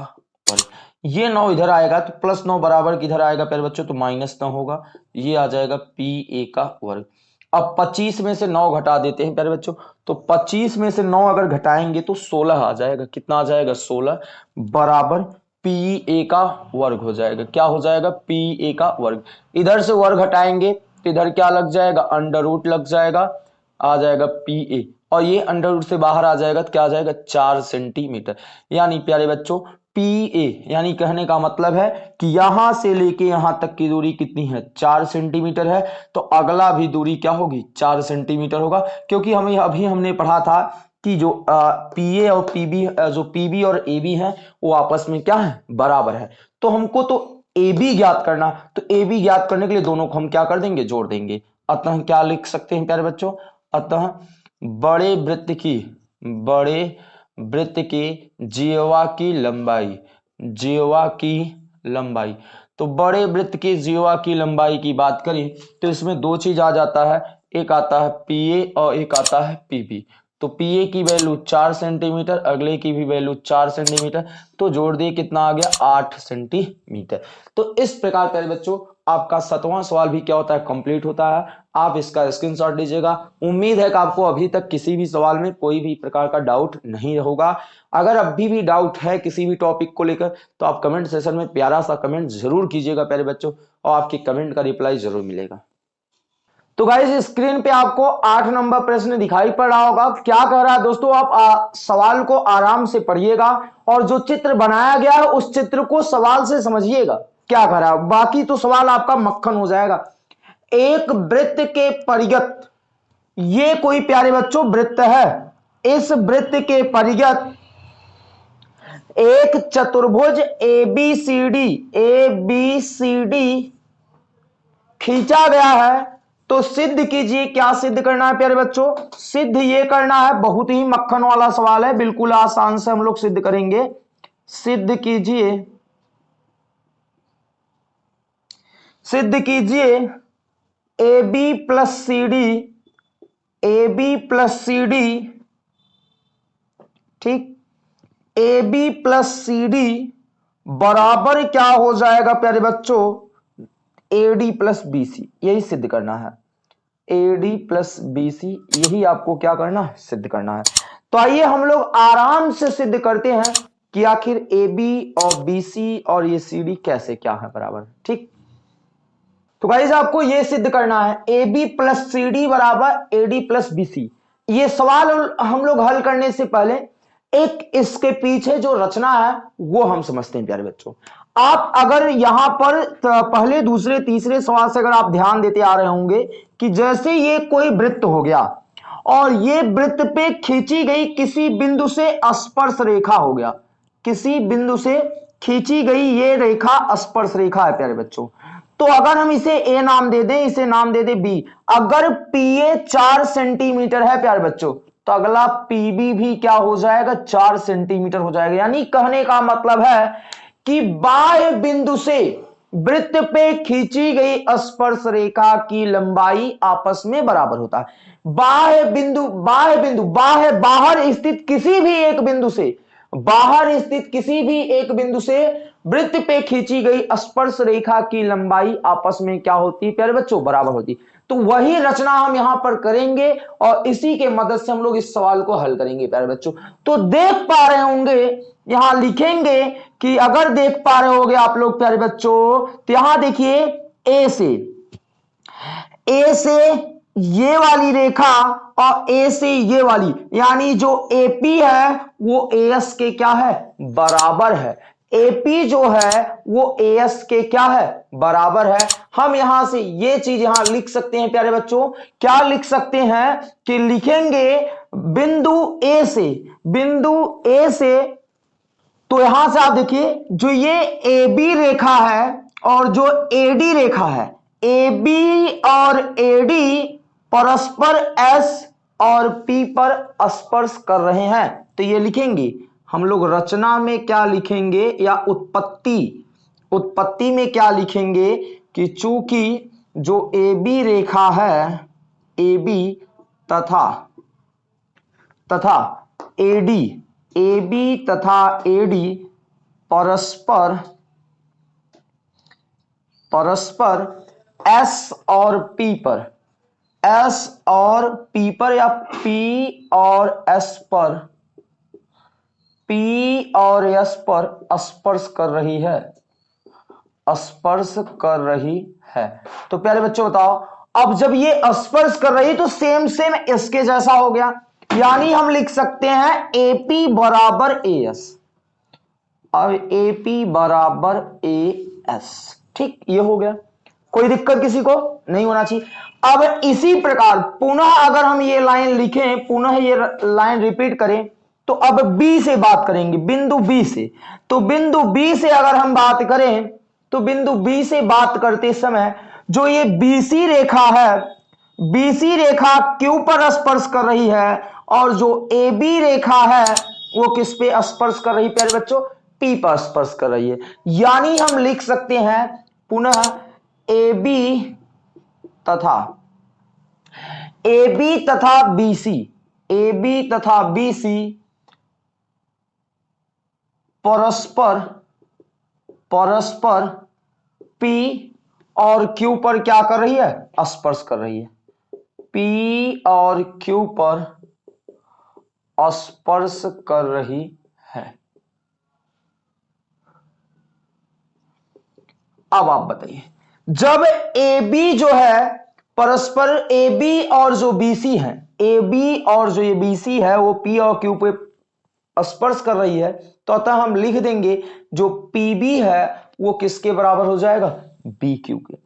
वर्ग। ये नौ इधर आएगा तो प्लस नौ बराबर किधर आएगा प्यारे बच्चों? तो माइनस नौ होगा, ये आ जाएगा पी ए का वर्ग। अब 25 में से 9 घटा देते हैं प्यारे बच्चों तो 25 में से 9 अगर घटाएँगे तो 16 आ जाएगा। कितना आ जाएगा? 16 बराबर पी ए का वर्ग हो जाएगा। क्या हो जाएगा? पी ए का वर्ग। इधर से वर्ग हटाएँगे तो इधर क्या लग जाएगा? अंडर रूट लग जाएगा, आ जाएगा पी ए। और ये अंडर रूट से बाहर आ जाएगा तो क्या आ जाएगा? चार सेंटीमीटर। यानी प्यारे बच्चों पी ए यानी कहने का मतलब है कि यहाँ से लेके यहाँ तक की दूरी कितनी है? चार सेंटीमीटर है। तो अगला भी दूरी क्या होगी? चार सेंटीमीटर होगा। क्योंकि हमें अभी हमने पढ़ा था कि जो पी ए और पीबी जो पीबी और ए बी है, वो आपस में क्या है? बराबर है। तो हमको तो ए बी ज्ञात करना तो ए बी ज्ञात करने के लिए दोनों को हम क्या कर देंगे? जोड़ देंगे। अतः क्या लिख सकते हैं प्यारे बच्चों? अतः बड़े वृत्त की, बड़े वृत्त की जीवा की लंबाई जीवा की लंबाई। तो बड़े वृत्त की जीवा की लंबाई की बात करें तो इसमें दो चीज़ आ जाता है। एक आता है पी ए और एक आता है पीबी। तो पी ए की वैल्यू चार सेंटीमीटर, अगले की भी वैल्यू चार सेंटीमीटर तो जोड़ दिए कितना आ गया? आठ सेंटीमीटर। तो इस प्रकार, प्यारे बच्चों आपका सतवां सवाल भी क्या होता है? कंप्लीट होता है। आप इसका स्क्रीनशॉट लीजिएगा। उम्मीद है कि आपको अभी तक किसी भी सवाल में कोई भी प्रकार का डाउट नहीं होगा। अगर अभी भी डाउट है किसी भी टॉपिक को लेकर तो आप कमेंट सेशन में प्यारा सा कमेंट ज़रूर कीजिएगा प्यारे बच्चों और आपके कमेंट का रिप्लाई ज़रूर मिलेगा। तो गाइस स्क्रीन पे आपको आठ नंबर प्रश्न दिखाई पड़ रहा होगा। क्या कह रहा है दोस्तों? आप आ, सवाल को आराम से पढ़िएगा और जो चित्र बनाया गया है उस चित्र को सवाल से समझिएगा। क्या है? बाकी तो सवाल आपका मक्खन हो जाएगा। एक वृत्त के परिगत, ये कोई प्यारे बच्चों वृत्त है? इस वृत्त के परिगत, एक चतुर्भुज A B C D A B C D खींचा गया है। तो सिद्ध कीजिए, क्या सिद्ध करना है प्यारे बच्चों? सिद्ध ये करना है, बहुत ही मक्खन वाला सवाल है, बिल्कुल आसान से हम लोग सिद्ध करेंगे। सिद्ध कीजिए। सिद्ध कीजिए A B plus C D A B plus C D ठीक? A B plus C D बराबर क्या हो जाएगा प्यारे बच्चों? A D plus B C यही सिद्ध करना है। A D plus B C यही आपको क्या करना है? सिद्ध करना है। तो आइए हम लोग आराम से सिद्ध करते हैं कि आखिर ए बी और बी सी और ये सी डी कैसे क्या है बराबर, ठीक? तो गाइज़ आपको ये सिद्ध करना है A B plus C D बराबर A D plus B C ये सवाल हम लोग हल करने से पहले, एक इसके पीछे जो रचना है, वो हम समझते हैं, प्यारे बच्चों. आप अगर यहाँ पर पहले, दूसरे, तीसरे सवाल से अगर आप ध्यान देते आ रहे होंगे कि जैसे ये कोई वृत्त हो गया, और ये वृत्त पे खींची गई किसी बिंदु से स्पर्श रेखा हो गया, किसी बिंदु से खींची गई ये रेखा स्पर्श रेखा है, प्यारे बच्चों. तो अगर हम इसे ए नाम दे दें, इसे नाम दे दें बी अगर ए चार सेंटीमीटर है, प्यार बच्चों तो अगला पीबी भी क्या हो जाएगा? चार सेंटीमीटर हो जाएगा। यानी कहने का मतलब है कि बाह्य बिंदु से वृत्त पे खींची गई स्पर्श रेखा की लंबाई आपस में बराबर होता है। बाह्य बिंदु बाह्य बिंदु, बाह्य, बाहर स्थित किसी भी एक बिंदु से, बाहर स्थित किसी भी एक बिंदु से वृत्त पे खींची गई स्पर्श रेखा की लंबाई आपस में क्या होती? प्यारे बच्चों, बराबर होती। तो वही रचना हम यहाँ पर करेंगे और इसी के मदद से हम लोग इस सवाल को हल करेंगे, प्यारे बच्चों। तो देख पा रहे होंगे, यहाँ लिखेंगे कि अगर देख पा रहे होगे आप लोग, प्यारे बच्चों तो यहाँ देखिए ए से। ए से ये वाली रेखा और ए से ये वाली, यानी जो एपी है, वो एस के क्या है? बराबर है। एपी जो है, वो एस के क्या है? बराबर है। हम यहाँ से ये चीज़ यहाँ लिख सकते हैं, प्यारे बच्चों। क्या लिख सकते हैं कि लिखेंगे बिंदु ए से। बिंदु ए से तो यहाँ से आप देखिए, जो ये ए बी रेखा है और जो ए डी रेखा है ए बी और ए डी परस्पर एस और पी पर स्पर्श कर रहे हैं। तो ये लिखेंगे हम लोग रचना में क्या लिखेंगे या उत्पत्ति? उत्पत्ति में क्या लिखेंगे कि चूँकि जो ए बी रेखा है ए बी तथा तथा ए डी ए बी तथा ए डी परस्पर परस्पर एस और पी पर। एस और पी पर या पी और एस पर? पी और एस पर स्पर्श कर रही है। स्पर्श कर रही है। तो प्यारे बच्चों बताओ, अब जब ये स्पर्श कर रही तो सेम सेम इसके जैसा हो गया। यानी हम लिख सकते हैं एपी बराबर ए एस अब एपी बराबर ए एस ठीक, ये हो गया। कोई दिक्कत किसी को? नहीं होना चाहिए। अब इसी प्रकार, पुनः अगर हम ये लाइन लिखें, पुनः ये लाइन रिपीट करें तो अब बी से बात करेंगे, बिंदु बी से। तो बिंदु बी से अगर हम बात करें तो बिंदु बी से बात करते समय जो ये बीसी रेखा है बीसी रेखा क्यू पर स्पर्श कर रही है और जो ए बी रेखा है, वो किस पे स्पर्श कर रही प्यारे बच्चों, पी पर स्पर्श कर रही है। यानी हम लिख सकते हैं पुनः ए बी तथा, ए बी तथा बी सी, ए बी तथा बी सी परस्पर परस्पर पी और क्यू पर क्या कर रही है? स्पर्श कर रही है। पी और क्यू पर स्पर्श कर रही है। अब आप बताइए, जब ए बी जो है, परस्पर बी और जो बीसी है बी और जो ये बीसी है, वो पी और क्यू पे स्पर्श कर रही है तो अतः हम लिख देंगे जो पीबी है, वो किसके बराबर हो जाएगा? बी क्यू के।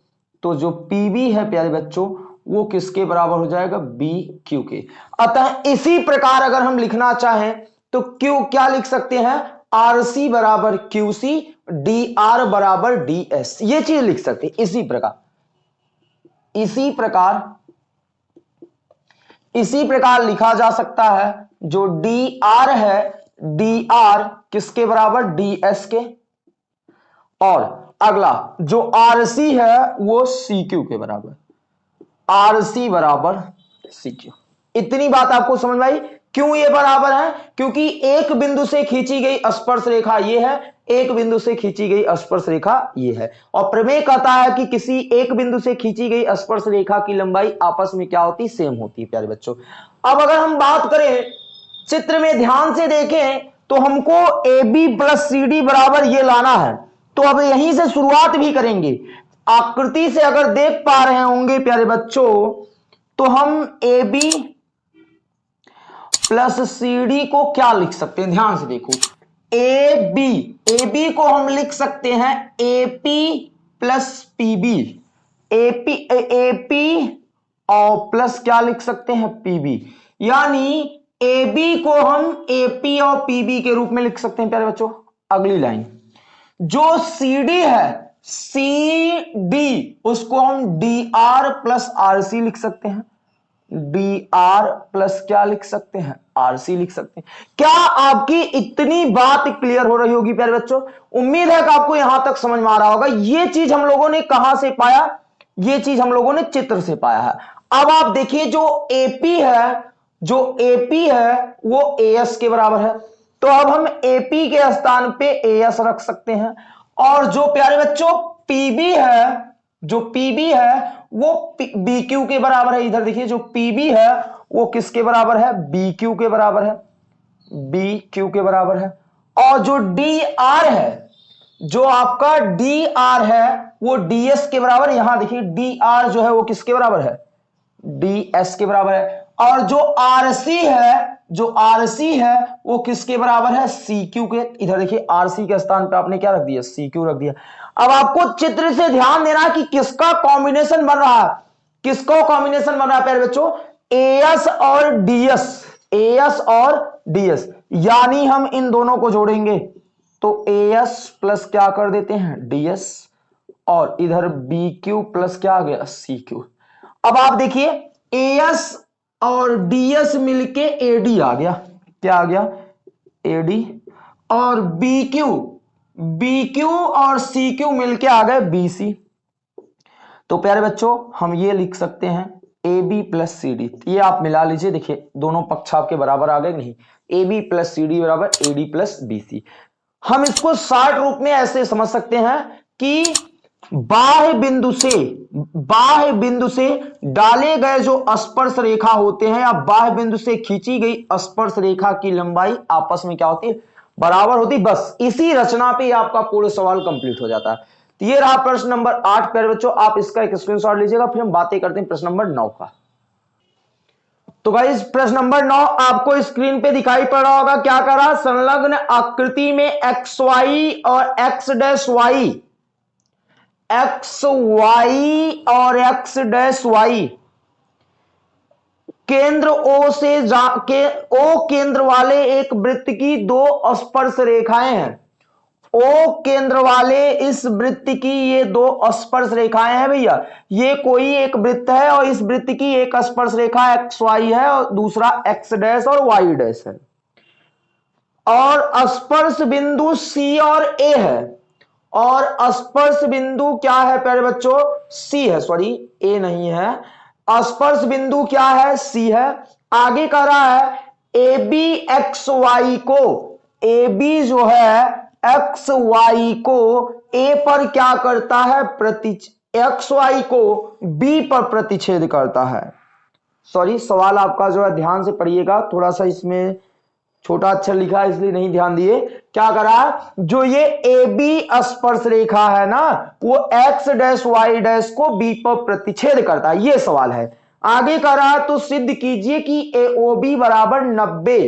तो जो पीबी है, प्यारे बच्चों, वो किसके बराबर हो जाएगा? बी क्यू के। अतः इसी प्रकार अगर हम लिखना चाहें तो क्यू क्या लिख सकते हैं? आर सी बराबर क्यू सी डी आर बराबर डी एस ये चीज़ लिख सकते हैं, इसी प्रकार। इसी प्रकार इसी प्रकार लिखा जा सकता है, जो डी आर है डी आर किसके बराबर? डी एस के। और अगला, जो आर सी है, वो सी क्यू के बराबर। आर सी बराबर सी क्यू इतनी बात आपको समझ में आई? क्यों ये बराबर है? क्योंकि एक बिंदु से खींची गई स्पर्श रेखा ये है, एक बिंदु से खींची गई स्पर्श रेखा ये है। और प्रमेय कहता है कि किसी एक बिंदु से खींची गई स्पर्श रेखा की लंबाई आपस में क्या होती? सेम होती है, प्यारे बच्चों। अब अगर हम बात करें चित्र में ध्यान से देखें तो हमको A B plus C D बराबर ये लाना है। तो अब यहीं से शुरुआत भी करेंगे। आकृति से अगर देख पा रहे होंगे, प्यारे बच्चों तो हम A B plus C D को क्या लिख सकते हैं? ध्यान से देखो। ए बी ए बी को हम लिख सकते हैं A P plus P B A P A P और प्लस क्या लिख सकते हैं? पी बी यानी ए बी को हम ए पी और पीबी के रूप में लिख सकते हैं, प्यारे बच्चों। अगली लाइन। जो सी डी है सी डी उसको हम D R plus R C लिख सकते हैं। डी आर प्लस क्या लिख सकते हैं? आर सी लिख सकते हैं। क्या आपकी इतनी बात क्लियर हो रही होगी, प्यारे बच्चों? उम्मीद है कि आपको यहाँ तक समझ में आ रहा होगा, ये चीज़ हम लोगों ने कहाँ से पाया? ये चीज़ हम लोगों ने चित्र से पाया है। अब आप देखिए, जो एपी है जो एपी है, वो एएस के बराबर है। तो अब हम एपी के स्थान पे एएस रख सकते हैं। और जो प्यारे बच्चों पीबी है, जो पीबी है, वो बी क्यू के बराबर है। इधर देखिए, जो पीबी है, वो किसके बराबर है? बी क्यू के बराबर है। बी क्यू के बराबर है। और जो डी आर है, जो आपका डी आर है, वो डी एस के बराबर यहाँ देखिए डी आर जो है, वो किसके बराबर है? डी एस के बराबर है। और जो आर सी है, जो आर सी है, वो किसके बराबर है? सी क्यू के। इधर देखिए आर सी के स्थान पे आपने क्या रख दिया? सी क्यू रख दिया। अब आपको चित्र से ध्यान देना कि किसका कॉम्बिनेशन बन रहा है। किसका कॉम्बिनेशन बन रहा है, प्यारे बच्चों? एस और डीएस एस और डीएस यानी हम इन दोनों को जोड़ेंगे। तो एस प्लस क्या कर देते हैं? डीएस और इधर बी क्यू प्लस क्या आ गया? सी क्यू अब आप देखिए एस और डीएस मिलके एडी आ गया। क्या आ गया? एडी और बी क्यू बी क्यू और सी क्यू मिलके आ गए बी सी तो प्यारे बच्चों, हम ये लिख सकते हैं A B plus C D ये आप मिला लीजिए, देखिए, दोनों पक्ष आपके बराबर आ गए, नहीं। A B plus C D बराबर A D plus B C हम इसको शार्ट रूप में ऐसे समझ सकते हैं कि बाह्य बिंदु से, बाह्य बिंदु से डाले गए जो स्पर्श रेखा होते हैं, या बाह्य बिंदु से खींची गई स्पर्श रेखा की लंबाई आपस में क्या होती है? बराबर होती बस इसी रचना पे आपका पूर्ण सवाल कंप्लीट हो जाता है। तो ये रहा प्रश्न नंबर आठ प्यारे बच्चों, आप इसका एक स्क्रीनशॉट लीजिएगा, फिर हम बातें करते हैं प्रश्न नंबर नौ का। तो भाई प्रश्न नंबर नौ, आपको स्क्रीन पे दिखाई पड़ रहा होगा, क्या करा? संलग्न आकृति में एक्स वाई और X dash Y X Y और एक्स डैश वाई केंद्र ओ से के ओ केंद्र वाले एक वृत्त की दो स्पर्श रेखाएँ हैं। ओ केंद्र वाले इस वृत्त की ये दो स्पर्श रेखाएँ हैं भैया। ये कोई एक वृत्त है और इस वृत्त की एक स्पर्श रेखा एक्स वाई है और दूसरा एक्स डैश और वाई डैश है। और स्पर्श बिंदु सी और ए है। और स्पर्श बिंदु क्या है प्यारे बच्चों? सी है सॉरी ए नहीं है। स्पर्श बिंदु क्या है? सी है। आगे कह रहा है ए बी एक्स वाई को ए बी जो है एक्स वाई को ए पर क्या करता है? प्रति एक्स वाई को बी पर प्रतिच्छेद करता है। सॉरी सवाल आपका जो है, ध्यान से पढ़िएगा। थोड़ा सा इसमें छोटा अक्षर लिखा, इसलिए नहीं ध्यान दिए। क्या करा? जो ये ए बी स्पर्श रेखा है ना, वो एक्स डैश वाई डैश को बी पर प्रतिच्छेद करता है। ये सवाल है। आगे करा तो सिद्ध कीजिए कि ए ओ बी बराबर नब्बे।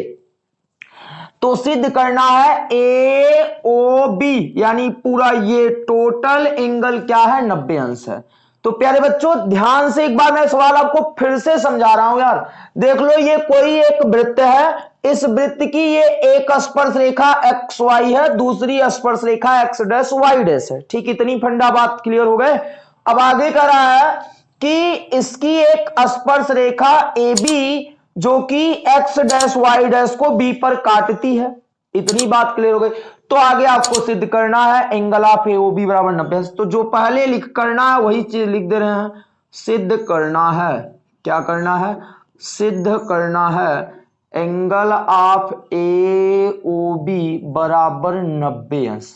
तो सिद्ध करना है ए ओ बी यानी पूरा ये टोटल एंगल क्या है? नब्बे अंश है। तो प्यारे बच्चों, ध्यान से एक बार मैं सवाल आपको फिर से समझा रहा हूँ यार। देख लो, ये कोई एक वृत्त है इस वृत्त की ये एक स्पर्श रेखा एक्स वाई है, दूसरी स्पर्श रेखा एक्स डैश वाई डैश है। ठीक, इतनी फंडा बात क्लियर हो गए? अब आगे कर रहा है कि इसकी एक स्पर्श रेखा ए बी जो कि एक्स डैश वाई डैश को बी पर काटती है। इतनी बात क्लियर हो गई। तो आगे आपको सिद्ध करना है एंगल ऑफ़ ए बी बराबर नब्बे। तो जो पहले लिख करना है, वही चीज़ लिख दे रहे हैं। सिद्ध करना है। क्या करना है? सिद्ध करना है। Angle of A O B बराबर नब्बे अंश।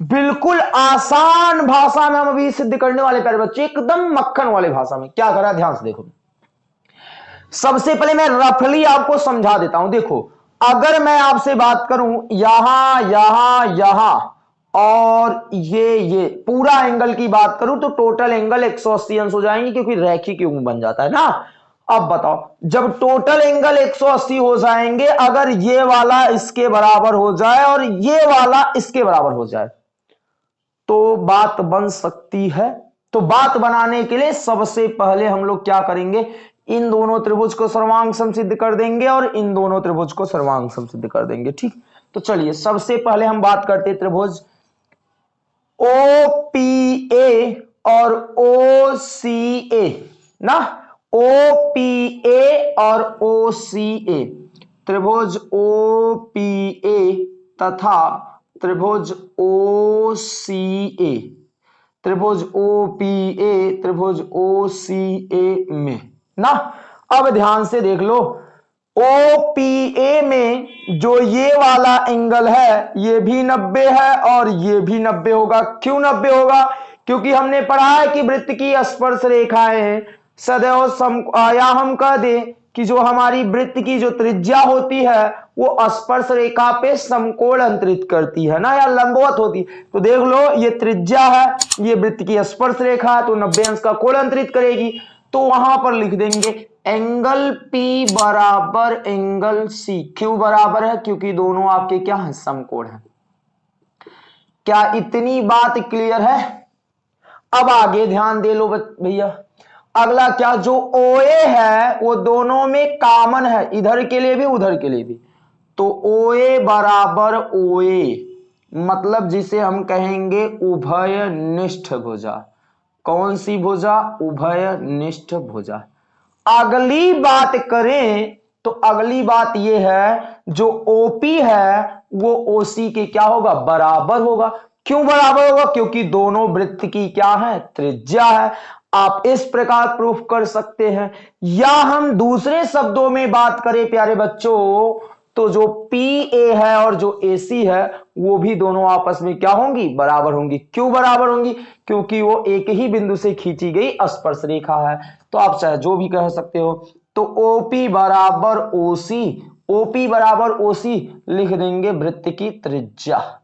बिल्कुल आसान भाषा में हम अभी सिद्ध करने वाले प्यारे बच्चे, एकदम मक्खन वाले भाषा में। क्या करा? ध्यान से देखो। सबसे पहले मैं रफली आपको समझा देता हूँ। देखो, अगर मैं आपसे बात करूँ, यहाँ यहाँ यहाँ, और ये ये, पूरा एंगल की बात करूँ तो टोटल एंगल 180 अंश हो जाएँगे, क्योंकि रैखिक युग्म बन जाता है ना। अब बताओ, जब टोटल एंगल 180 हो जाएँगे, अगर ये वाला इसके बराबर हो जाए और ये वाला इसके बराबर हो जाए तो बात बन सकती है। तो बात बनाने के लिए सबसे पहले हम लोग क्या करेंगे? इन दोनों त्रिभुज को सर्वांग सिद्ध कर देंगे और इन दोनों त्रिभुज को सर्वांग सिद्ध कर देंगे, ठीक? तो चलिए, सबसे पहले हम बात करते त्रिभुज। ओ पी ए और ओ सी ए ना? ओ पी ए और ओ सी ए त्रिभुज ओ पी ए तथा त्रिभुज ओ सी ए त्रिभुज ओ पी ए त्रिभुज ओ सी ए में। ना? अब ध्यान से देख लो। ओ पी ए में जो ये वाला एंगल है, ये भी 90 है और ये भी 90 होगा। क्यों 90 होगा? क्योंकि हमने पढ़ा है कि वृत्त की स्पर्श रेखाएँ सदैव सम या हम कह दें कि जो हमारी वृत्त की जो त्रिज्या होती है, वो स्पर्श रेखा पे समकोण अंतरित करती है ना? या लंबवत होती। तो देख लो, ये त्रिज्या है, ये वृत्त की स्पर्श रेखा है तो नब्बे अंश का कोण अंतरित करेगी। तो वहाँ पर लिख देंगे, एंगल P बराबर एंगल C क्यों बराबर है? क्योंकि दोनों आपके क्या है? समकोण है। क्या इतनी बात क्लियर है? अब आगे ध्यान दे लो भैया। अगला क्या, जो OA है, वो दोनों में कॉमन है, इधर के लिए भी, उधर के लिए भी। तो OA बराबर OA मतलब जिसे हम कहेंगे उभय निष्ठ भुजा। कौन सी भुजा? उभय निष्ठ भुजा। अगली बात करें तो अगली बात यह है, जो ओपी है, वो ओसी के क्या होगा? बराबर होगा। क्यों बराबर होगा? क्योंकि दोनों वृत्त की क्या है? त्रिज्या है। आप इस प्रकार प्रूफ कर सकते हैं। या हम दूसरे शब्दों में बात करें, प्यारे बच्चों तो जो पी ए है और जो ए सी है, वो भी दोनों आपस में क्या होंगी? बराबर होंगी। क्यों बराबर होंगी? क्योंकि वो एक ही बिंदु से खींची गई स्पर्श रेखा है। तो आप चाहे जो भी कह सकते हो। तो ओपी बराबर ओसी ओपी बराबर ओसी लिख देंगे वृत्त की त्रिज्या।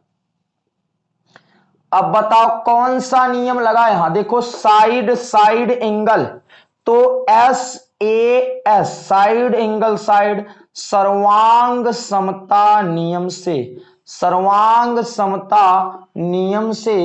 अब बताओ कौन सा नियम लगा यहाँ देखो साइड साइड एंगल तो S A S side angle side सर्वांग समता नियम से, सर्वांग समता नियम से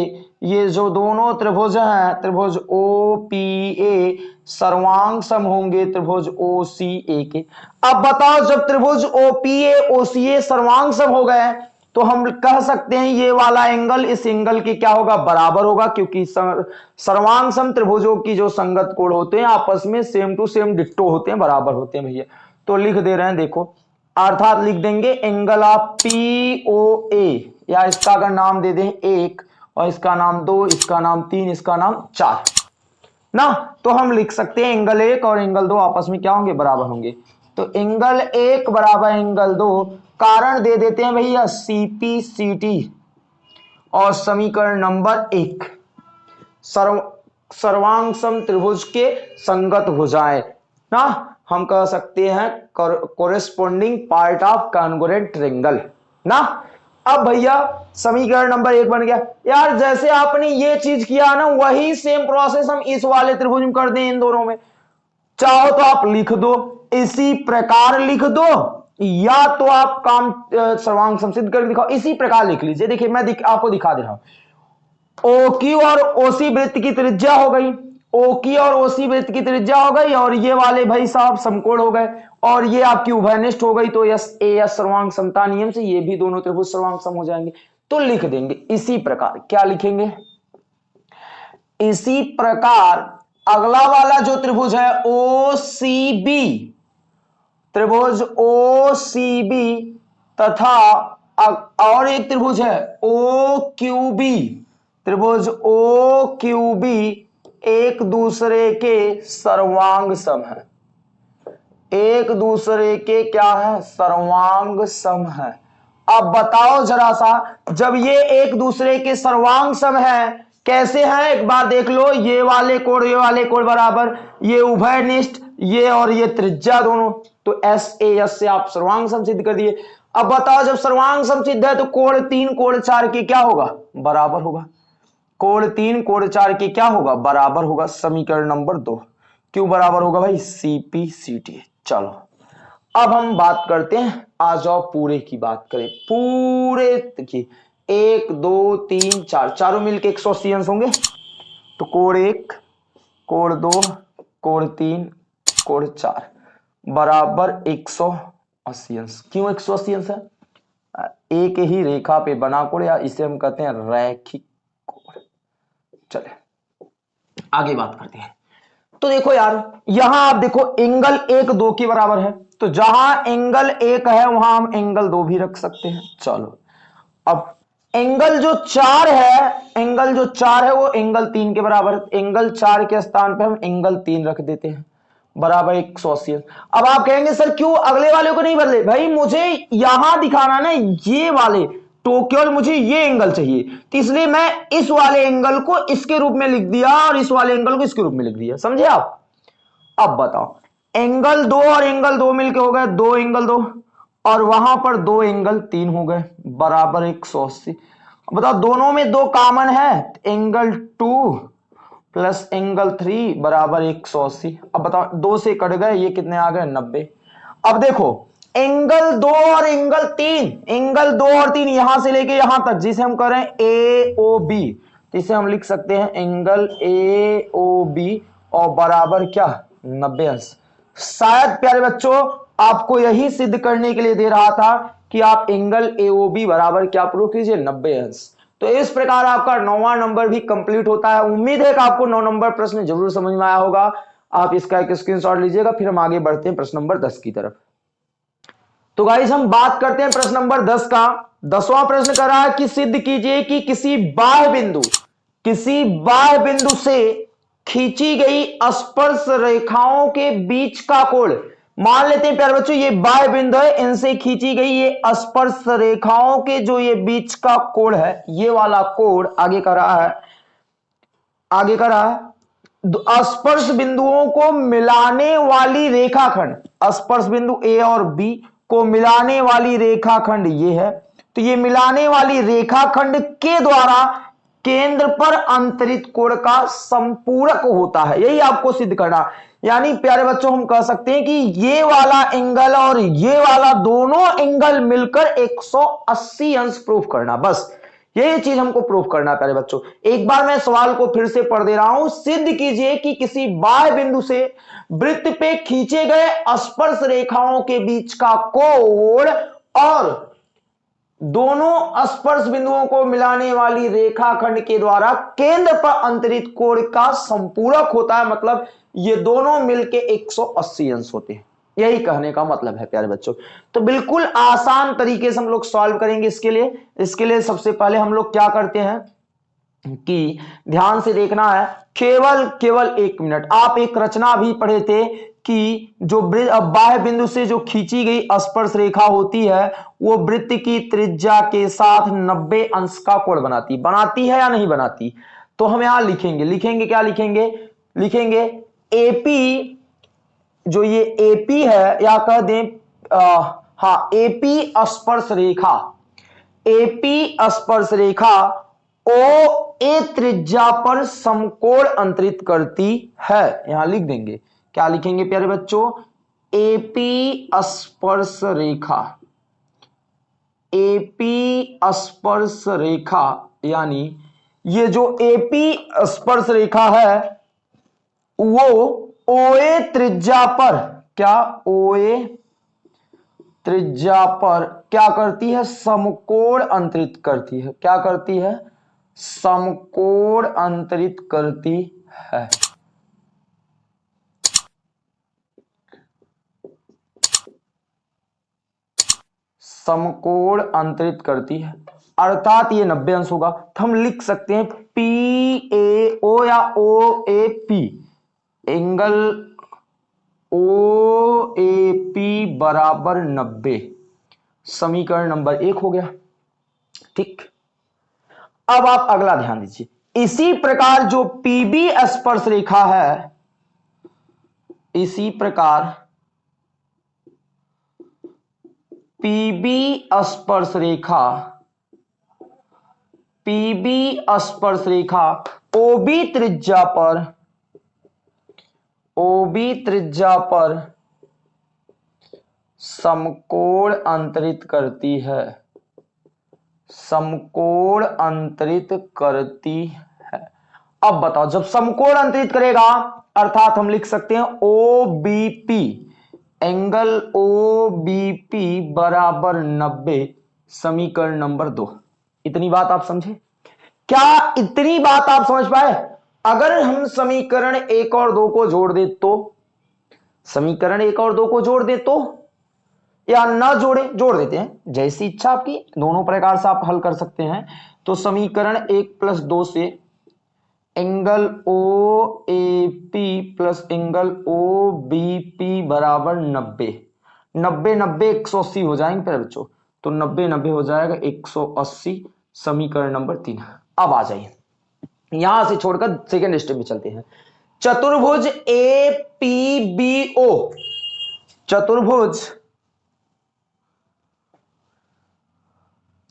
ये जो दोनों त्रिभुज हैं, त्रिभुज ओ पी ए सर्वांग सम होंगे त्रिभुज ओ सी ए के। अब बताओ, जब त्रिभुज ओ पी ए ओ सी ए सर्वांग सम हो गए तो हम कह सकते हैं ये वाला एंगल, इस एंगल के क्या होगा? बराबर होगा, क्योंकि सर्वांग त्रिभुजों की जो संगत कोण होते हैं, आपस में सेम टू सेम डिट्टो होते हैं, बराबर होते हैं भैया। तो लिख दे रहे हैं, देखो। अर्थात लिख देंगे angle of P O A या इसका अगर नाम दे दें एक, और इसका नाम दो, इसका नाम तीन, इसका नाम चार। ना? तो हम लिख सकते हैं एंगल एक और एंगल दो, आपस में क्या होंगे? बराबर होंगे। तो एंगल एक बराबर एंगल दो कारण दे देते हैं भैया सीपी सी टी और समीकरण नंबर एक। सर्व सर्वांग सम त्रिभुज के संगत हो जाए। ना, हम कह सकते हैं corresponding part of congruent triangle ना, अब भैया, समीकरण नंबर एक बन गया। यार, जैसे आपने ये चीज़ किया ना, वही सेम प्रोसेस हम इस वाले त्रिभुज में कर दें इन दोनों में। चाहो तो आप लिख दो, इसी प्रकार लिख दो। या तो आप काम सर्वांग संसिद्ध करके दिखाओ। इसी प्रकार लिख लीजिए। देखिए मैं दिख, आपको दिखा दे रहा हूँ। ओ क्यू और ओसी वृत्त की त्रिज्या हो गई। ओ की और ओसी वृत्त की त्रिज्या हो गई और ये वाले भाई साहब समकोण हो गए और ये आपकी उभयनिष्ठ हो गई। तो यस ए एस सर्वांग समता नियम से ये भी दोनों त्रिभुज सर्वांग सम हो जाएँगे। तो लिख देंगे। इसी प्रकार क्या लिखेंगे? इसी प्रकार अगला वाला जो त्रिभुज है ओ सी बी। त्रिभुज ओ सी बी तथा और एक त्रिभुज है ओ क्यू बी त्रिभुज ओ क्यू बी एक दूसरे के सर्वांग सम है। एक दूसरे के क्या है? सर्वांग सम है। अब बताओ जरा सा, जब ये एक दूसरे के सर्वांग सम है, कैसे हैं? एक बार देख लो, ये वाले कोण, ये वाले कोण बराबर, ये उभय निष्ठ ये और ये त्रिज्या दोनों। तो एस ए एस से आप सर्वांग सम सिद्ध कर दिए। अब बताओ, जब सर्वांग सम सिद्ध है तो कोण तीन, कोण चार के क्या होगा? बराबर होगा। कोण तीन, कोण चार के क्या होगा? बराबर होगा समीकरण नंबर दो। क्यों बराबर होगा भाई? सीपी सी टी चलो, अब हम बात करते हैं। आ जाओ, पूरे की बात करें। पूरे की एक, दो, तीन, चार। चारों मिलके एक सौ अस्सी अंश होंगे। तो कोण एक, कोण दो, कोण तीन, कोण चार। बराबर एक सौ अस्सी अंश। क्यों एक सौ अस्सी अंश है? एक ही रेखा पे बना कोण या इसे हम कहते हैं रैखिक चले, आगे बात करते हैं। तो देखो यार, यहाँ आप देखो एंगल एक दो के बराबर है। तो जहाँ एंगल एक है, वहाँ हम एंगल दो भी रख सकते हैं। चलो, अब एंगल जो चार है, एंगल जो चार है, वो एंगल तीन के बराबर एंगल चार के स्थान पे हम एंगल तीन रख देते हैं। बराबर एक सौ अस्सी। अब आप कहेंगे, सर, क्यों अगले वाले को नहीं बदले? भाई, मुझे यहाँ दिखाना ना, ये वाले तो केवल मुझे ये एंगल चाहिए। तो इसलिए मैं इस वाले एंगल को इसके रूप में लिख दिया और इस वाले एंगल को इसके रूप में लिख दिया। समझे आप? अब बताओ एंगल दो और एंगल दो मिलके हो गए, दो एंगल दो, और वहाँ पर दो एंगल तीन हो गए, बराबर एक सौ अस्सी। बताओ, दोनों में दो कॉमन है angle two plus angle three बराबर एक सौ अस्सी। अब बताओ, दो से कट गए, ये कितने आ गए? नब्बे। अब देखो, एंगल दो और एंगल तीन। एंगल दो और तीन यहाँ से लेके यहाँ तक, जिसे हम करें ए ओ बी जिसे हम लिख सकते हैं एंगल ए ओ बी और बराबर क्या? नब्बे अंश। शायद, प्यारे बच्चों, आपको यही सिद्ध करने के लिए दे रहा था कि आप एंगल ए ओ बी बराबर क्या प्रूव कीजिए? नब्बे अंश। तो इस प्रकार आपका नौवा नंबर भी कंप्लीट होता है। उम्मीद है कि आपको नौ नंबर प्रश्न ज़रूर समझ में आया होगा। आप इसका एक स्क्रीनशॉट लीजिएगा, फिर हम आगे बढ़ते हैं प्रश्न नंबर दस की तरफ़। तो गाइज़ हम बात करते हैं प्रश्न नंबर दस का। दसवां प्रश्न कर रहा है कि सिद्ध कीजिए कि किसी बाह्य बिंदु, किसी बाह्य बिंदु से खींची गई स्पर्श रेखाओं के बीच का कोण मान लेते हैं प्यारे बच्चों, ये बाह्य बिंदु है, इनसे खींची गई ये स्पर्श रेखाओं के जो ये बीच का कोण है, ये वाला कोण आगे कर रहा है, आगे कर रहा है स्पर्श बिंदुओं को मिलाने वाली रेखाखंड, स्पर्श बिंदु ए और बी को मिलाने वाली रेखाखंड ये है तो ये मिलाने वाली रेखाखंड के द्वारा केंद्र पर अंतरित कोण का संपूरक होता है, यही आपको सिद्ध करना। यानी प्यारे बच्चों, हम कह सकते हैं कि ये वाला एंगल और ये वाला दोनों एंगल मिलकर 180 अंश प्रूफ करना, बस। यही चीज़ हमको प्रूफ करना प्यारे बच्चों। एक बार मैं सवाल को फिर से पढ़ दे रहा हूँ। सिद्ध कीजिए कि किसी बाह्य बिंदु से वृत्त पे खींचे गए स्पर्श रेखाओं के बीच का कोण और दोनों स्पर्श बिंदुओं को मिलाने वाली रेखाखंड के द्वारा केंद्र पर अंतरित कोण का संपूरक होता है मतलब ये दोनों मिलके 180 अंश होते हैं। यही कहने का मतलब है, प्यारे बच्चों। तो बिल्कुल आसान तरीके से हम लोग सॉल्व करेंगे इसके लिए। इसके लिए सबसे पहले हम लोग क्या करते हैं कि ध्यान से देखना है, केवल केवल एक मिनट। आप एक रचना भी पढ़े थे कि जो बाह्य बिंदु से जो खींची गई स्पर्श रेखा होती है, वो वृत्त की त्रिज्या के साथ 90 अंश का कोण बनाती। बनाती है या नहीं बनाती? तो हम यहाँ लिखेंगे। लिखेंगे, क्या लिखेंगे? लिखेंगे एपी जो ये एपी है, या कह दें हा एपी स्पर्श रेखा एपी स्पर्श रेखा ओ ए त्रिज्या पर समकोण अंतरित करती है। यहाँ लिख देंगे। क्या लिखेंगे प्यारे बच्चों? एपी स्पर्श रेखा एपी स्पर्श रेखा यानी ये जो एपी स्पर्श रेखा है वो ओए त्रिज्या पर, क्या ओए त्रिज्या पर, क्या करती है? समकोण अंतरित करती है। क्या करती है? समकोण अंतरित करती है। समकोण अंतरित करती है। अर्थात ये नब्बे अंश होगा। तो हम लिख सकते हैं पी ए ओ या O A P. Angle O A P बराबर नब्बे। समीकरण नंबर एक हो गया। ठीक। अब आप अगला ध्यान दीजिए। इसी प्रकार जो पीबी स्पर्श रेखा है, इसी प्रकार पीबी स्पर्श रेखा पीबी स्पर्श रेखा ओबी त्रिज्या पर ओबी त्रिज्या पर समकोण अंतरित करती है। समकोण अंतरित करती है। अब बताओ, जब समकोण अंतरित करेगा, अर्थात हम लिख सकते हैं O B P angle O B P बराबर नब्बे, समीकरण नंबर दो। इतनी बात आप समझे? क्या इतनी बात आप समझ पाए? अगर हम समीकरण एक और दो को जोड़ दे तो? समीकरण एक और दो को जोड़ दे तो? या ना जोड़े, जोड़ देते हैं। जैसी इच्छा आपकी, दोनों प्रकार से आप हल कर सकते हैं। तो समीकरण एक प्लस दो से angle O A P plus angle O B P बराबर नब्बे। नब्बे नब्बे एक सौ अस्सी हो जाएँगे फिर बच्चों। तो नब्बे नब्बे हो जाएगा एक सौ अस्सी, समीकरण नंबर तीन। अब आ जाइए। यहाँ से छोड़कर सेकेंड स्टेप में चलते हैं। चतुर्भुज ए पी बी ओ चतुर्भुज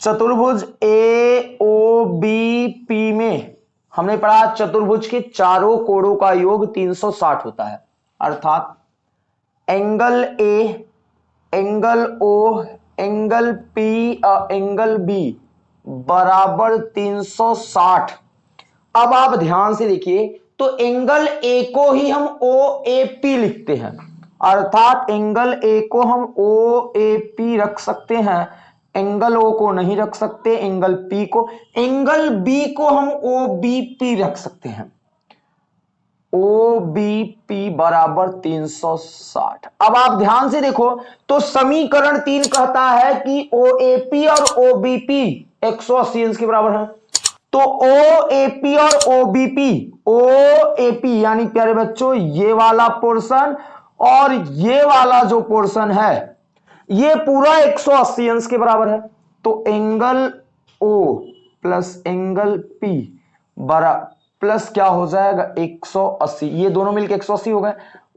चतुर्भुज ए ओ बी पी में हमने पढ़ा चतुर्भुज के चारों कोणों का योग 360 होता है। अर्थात angle A angle O angle P angle B बराबर 360 अब आप ध्यान से देखिए तो एंगल ए को ही हम ओ ए पी लिखते हैं। अर्थात एंगल ए को हम ओ ए पी रख सकते हैं। एंगल ओ को नहीं रख सकते एंगल पी को। एंगल बी को हम ओ बी पी रख सकते हैं। ओ बी पी बराबर 360 अब आप ध्यान से देखो तो समीकरण तीन कहता है कि ओ ए पी और ओ बी पी एक सौ के बराबर है। तो ओ ए पी और O B P O A P यानी प्यारे बच्चों, ये वाला पोर्शन और ये वाला जो पोर्शन है, ये पूरा 180 अंश के बराबर है। तो angle O plus angle P बरा प्लस क्या हो जाएगा? 180 ये दोनों मिलके 180 हो गए,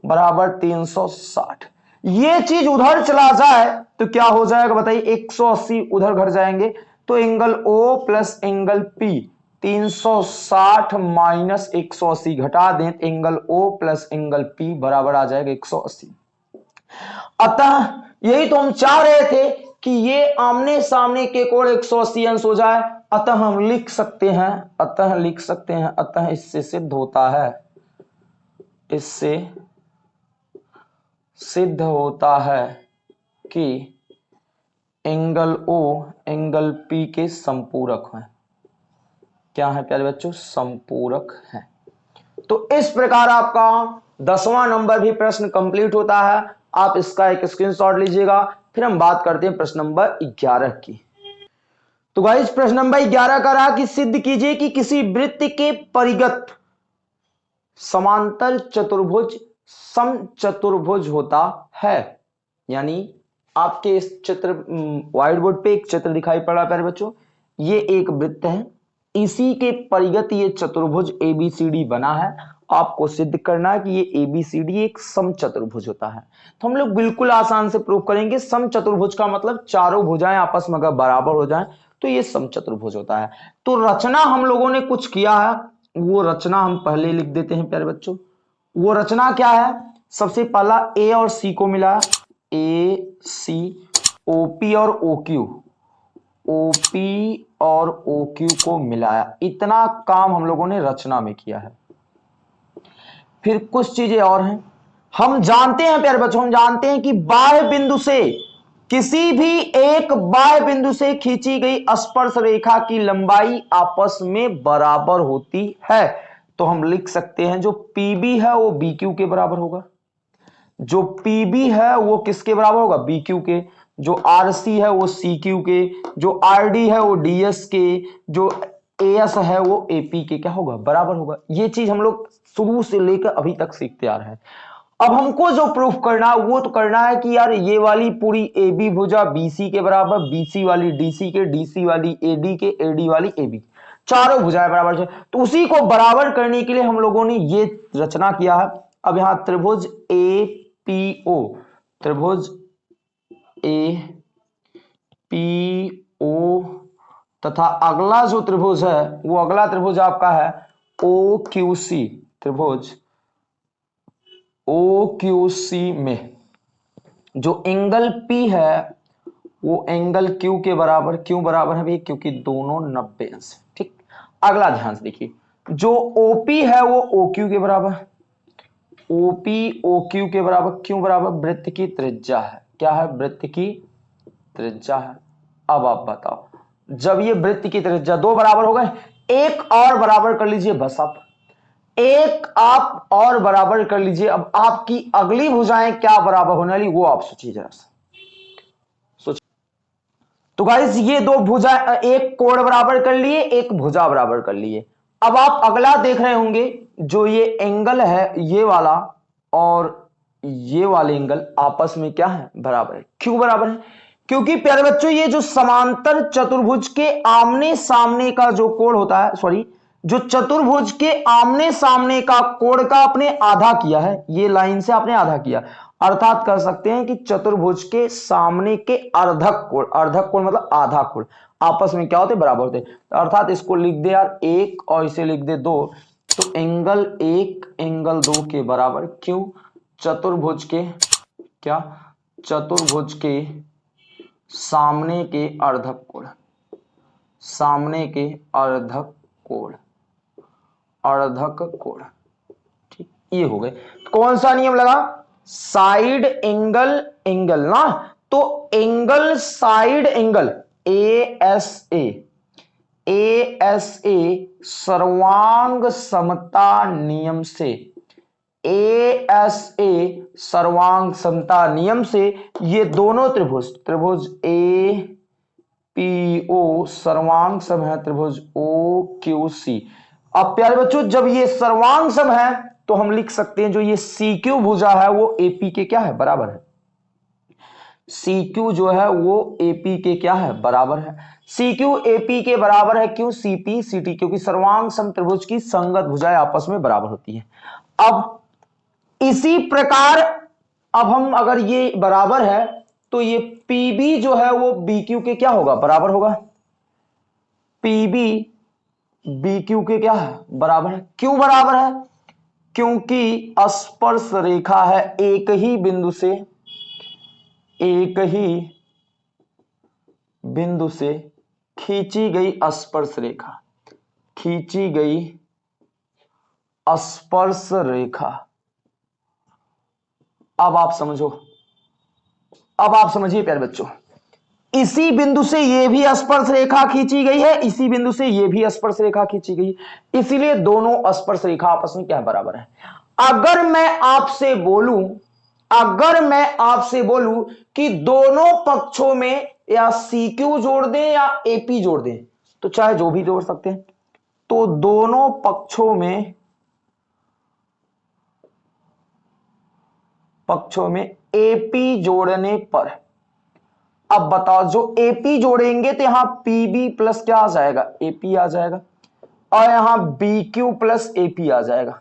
बराबर 360 ये चीज़ उधर चला जाए तो क्या हो जाएगा बताइए? 180 उधर घर जाएँगे। तो angle O plus angle P 360 minus 180 घटा दें angle O plus angle P बराबर आ जाएगा 180 अतः यही तो हम चाह रहे थे कि ये आमने सामने के कोण एक सौ अस्सी अंश हो जाए। अतः हम लिख सकते हैं, अतः लिख सकते हैं, अतः इससे सिद्ध होता है। इससे सिद्ध होता है कि एंगल ओ, एंगल पी के संपूरक हैं। क्या है प्यारे बच्चों? संपूरक है। तो इस प्रकार आपका दसवां नंबर भी प्रश्न कंप्लीट होता है। आप इसका एक स्क्रीनशॉट लीजिएगा। फिर हम बात करते हैं प्रश्न नंबर ग्यारह की। तो गाइस प्रश्न नंबर ग्यारह का रहा कि सिद्ध कीजिए कि किसी वृत्त के परिगत समांतर चतुर्भुज सम चतुर्भुज होता है। यानी आपके इस चित्र व्हाइट बोर्ड पे एक चित्र दिखाई पड़ रहा प्यारे बच्चों। ये एक वृत्त है। इसी के परिगत ये चतुर्भुज एबीसीडी बना है। आपको सिद्ध करना है कि ये एबीसीडी एक सम चतुर्भुज होता है। तो हम लोग बिल्कुल आसान से प्रूव करेंगे। सम चतुर्भुज का मतलब चारों भुजाएँ आपस में अगर बराबर हो जाएँ तो ये सम चतुर्भुज होता है। तो रचना हम लोगों ने कुछ किया है। वो रचना हम पहले लिख देते हैं, प्यारे बच्चों। वो रचना क्या है? सबसे पहला ए और सी को मिला ए सी ओ पी और ओ क्यू ओपी और ओ क्यू को मिलाया। इतना काम हम लोगों ने रचना में किया है। फिर कुछ चीज़ें और हैं। हम जानते हैं प्यारे बच्चों, हम जानते हैं कि बाह्य बिंदु से किसी भी एक बाह्य बिंदु से खींची गई स्पर्श रेखा की लंबाई आपस में बराबर होती है। तो हम लिख सकते हैं जो पीबी है वो बी क्यू के बराबर होगा। जो पीबी है, वो किसके बराबर होगा? बी क्यू के। जो आर सी है, वो सी क्यू के। जो आर डी है, वो डी एस के। जो ए एस है, वो पी के। क्या होगा? बराबर होगा। ये चीज़ हम लोग शुरू से लेकर अभी तक सीखते आ रहे हैं। अब हमको जो प्रूफ करना है वो तो करना है कि यार ये वाली पूरी ए बी भुजा बीसी के बराबर बीसी वाली डीसी के डीसी वाली एडी के एडी वाली ए बी चारों भुजाएँ बराबर है। तो उसी को बराबर करने के लिए हम लोगों ने ये रचना किया है। अब यहाँ त्रिभुज ए पी ओ, त्रिभुज ए, पी ओ, तथा अगला जो त्रिभुज है, वो अगला त्रिभुज आपका है ओ क्यू सी, त्रिभुज ओ क्यू सी में। जो एंगल पी है, वो एंगल क्यू के बराबर, क्यों बराबर है भैया? क्योंकि दोनों नब्बे अंश ठीक? अगला ध्यान से देखिए, जो ओपी है, वो ओ क्यू के बराबर ओपी ओ क्यू के बराबर, क्यों बराबर? वृत्त की त्रिज्या है। क्या है? वृत्त की त्रिज्या है। अब आप बताओ, जब ये वृत्त की त्रिज्या दो बराबर हो गए, एक और बराबर कर लीजिए बस आप। एक आप और बराबर कर लीजिए। अब आपकी अगली भुजाएँ क्या बराबर होने वाली, वो आप सोचिए जरा सा। तो गाइस ये दो भुजा एक कोण बराबर कर लिए, एक भुजा बराबर कर लिए। अब आप अगला देख रहे होंगे, जो ये एंगल है, ये वाला और ये वाले एंगल आपस में क्या है? बराबर है। क्यों बराबर है? क्योंकि प्यारे बच्चों, ये जो समांतर चतुर्भुज के आमने सामने का जो कोण होता है सॉरी जो चतुर्भुज के आमने सामने का कोण का आपने आधा किया है, ये लाइन से आपने आधा किया। अर्थात कर सकते हैं कि चतुर्भुज के सामने के अर्धक कोण अर्धक कोण मतलब आधा कोण। आपस में क्या होते? बराबर होते। तो अर्थात इसको लिख दे यार एक और इसे लिख दे दो। तो एंगल एक एंगल दो के बराबर क्यों? चतुर्भुज के क्या? चतुर्भुज के सामने के अर्धक कोण सामने के अर्धक कोण अर्धक कोण ठीक, ये हो गए। कौन सा नियम लगा? साइड एंगल एंगल ना? तो angle, side angle A S A A S A सर्वांग समता नियम से। ए एस ए सर्वांग समता नियम से ये दोनों त्रिभुज त्रिभुज ए पी ओ सर्वांग सम है, त्रिभुज ओ क्यू सी अब प्यारे बच्चों, जब ये सर्वांग सम है तो हम लिख सकते हैं जो ये सी क्यू भुजा है, वो एपी के क्या है? बराबर है। सी क्यू जो है वो एपी के क्या है? बराबर है। सी क्यू एपी के बराबर है क्यों? सीपी सीटी क्योंकि सर्वांग सम त्रिभुज की संगत भुजाएँ आपस में बराबर होती है। अब इसी प्रकार अब हम अगर ये बराबर है तो ये पीबी जो है वो बी क्यू के क्या होगा? बराबर होगा। पीबी बी क्यू के क्या है? बराबर है। क्यों बराबर है? क्योंकि स्पर्श रेखा है एक ही बिंदु से। एक ही बिंदु से खींची गई स्पर्श रेखा। खींची गई स्पर्श रेखा। अब आप समझो। अब आप समझिए प्यारे बच्चों। इसी बिंदु से यह भी स्पर्श रेखा खींची गई है, इसी बिंदु से यह भी स्पर्श रेखा खींची गई इसीलिए दोनों स्पर्श रेखा आपस में क्या बराबर है? अगर मैं आपसे बोलूँ अगर मैं आपसे बोलूँ कि दोनों पक्षों में या सी क्यू जोड़ दें या एपी जोड़ दें तो चाहे जो भी जोड़ सकते हैं। तो दोनों पक्षों में पक्षों में एपी जोड़ने पर, अब बताओ जो एपी जोड़ेंगे तो यहाँ पीबी प्लस क्या आ जाएगा? एपी आ जाएगा। और यहाँ बी क्यू प्लस एपी आ जाएगा।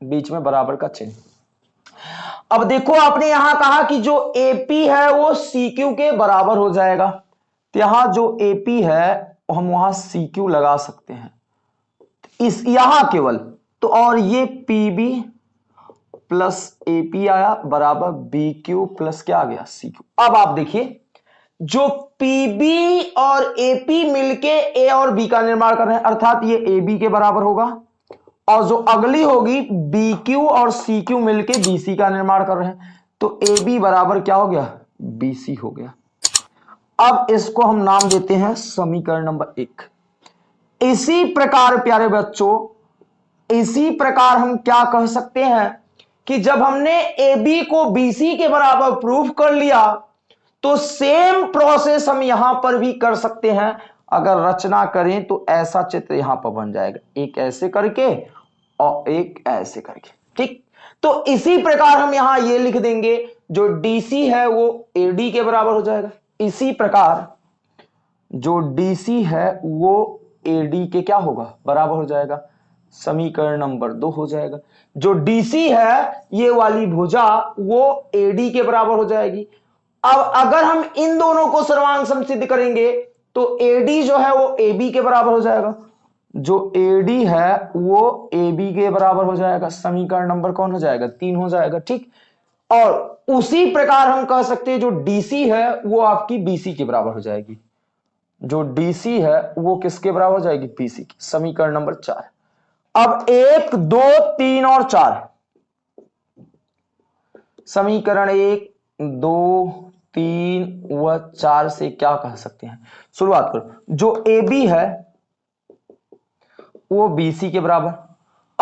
बीच में बराबर का चिन्ह अब देखो आपने यहाँ कहा कि जो एपी है वो सी क्यू के बराबर हो जाएगा। तो यहाँ जो एपी है, हम वहाँ सी क्यू लगा सकते हैं। इस, यहाँ केवल। तो और ये पीबी प्लस एपी आया, बराबर बी क्यू प्लस क्या आ गया? सी क्यू अब आप देखिए, जो पीबी और एपी मिलके ए और बी का निर्माण कर रहे हैं, अर्थात ये ए बी के बराबर होगा। और जो अगली होगी बी क्यू और सी क्यू मिलके बीसी का निर्माण कर रहे हैं। तो ए बी बराबर क्या हो गया? बीसी हो गया। अब इसको हम नाम देते हैं समीकरण नंबर एक। इसी प्रकार, प्यारे बच्चों, इसी प्रकार हम क्या कह सकते हैं कि जब हमने ए बी को बीसी के बराबर प्रूफ कर लिया तो सेम प्रोसेस हम यहाँ पर भी कर सकते हैं। अगर रचना करें तो ऐसा चित्र यहाँ पर बन जाएगा। एक ऐसे करके और एक ऐसे करके, ठीक? तो इसी प्रकार हम यहाँ ये लिख देंगे, जो डीसी है वो एडी के बराबर हो जाएगा। इसी प्रकार जो डीसी है वो एडी के क्या होगा? बराबर हो जाएगा। समीकरण नंबर दो हो जाएगा। जो डीसी है ये वाली भुजा वो एडी के बराबर हो जाएगी। अब अगर हम इन दोनों को सर्वांग समसिद्ध करेंगे तो एडी जो है वो ए बी के बराबर हो जाएगा। जो एडी है वो ए बी के बराबर हो जाएगा। समीकरण नंबर कौन हो जाएगा? तीन हो जाएगा, ठीक? और उसी प्रकार हम कह सकते हैं, जो डीसी है वो आपकी बीसी के बराबर हो जाएगी। जो डीसी है वो किसके बराबर हो जाएगी? बीसी की। समीकरण नंबर चार। अब एक, दो, तीन और चार। समीकरण एक, दो तीन व चार से क्या कह सकते हैं? शुरुआत करो। जो ए बी है, वो बीसी के बराबर।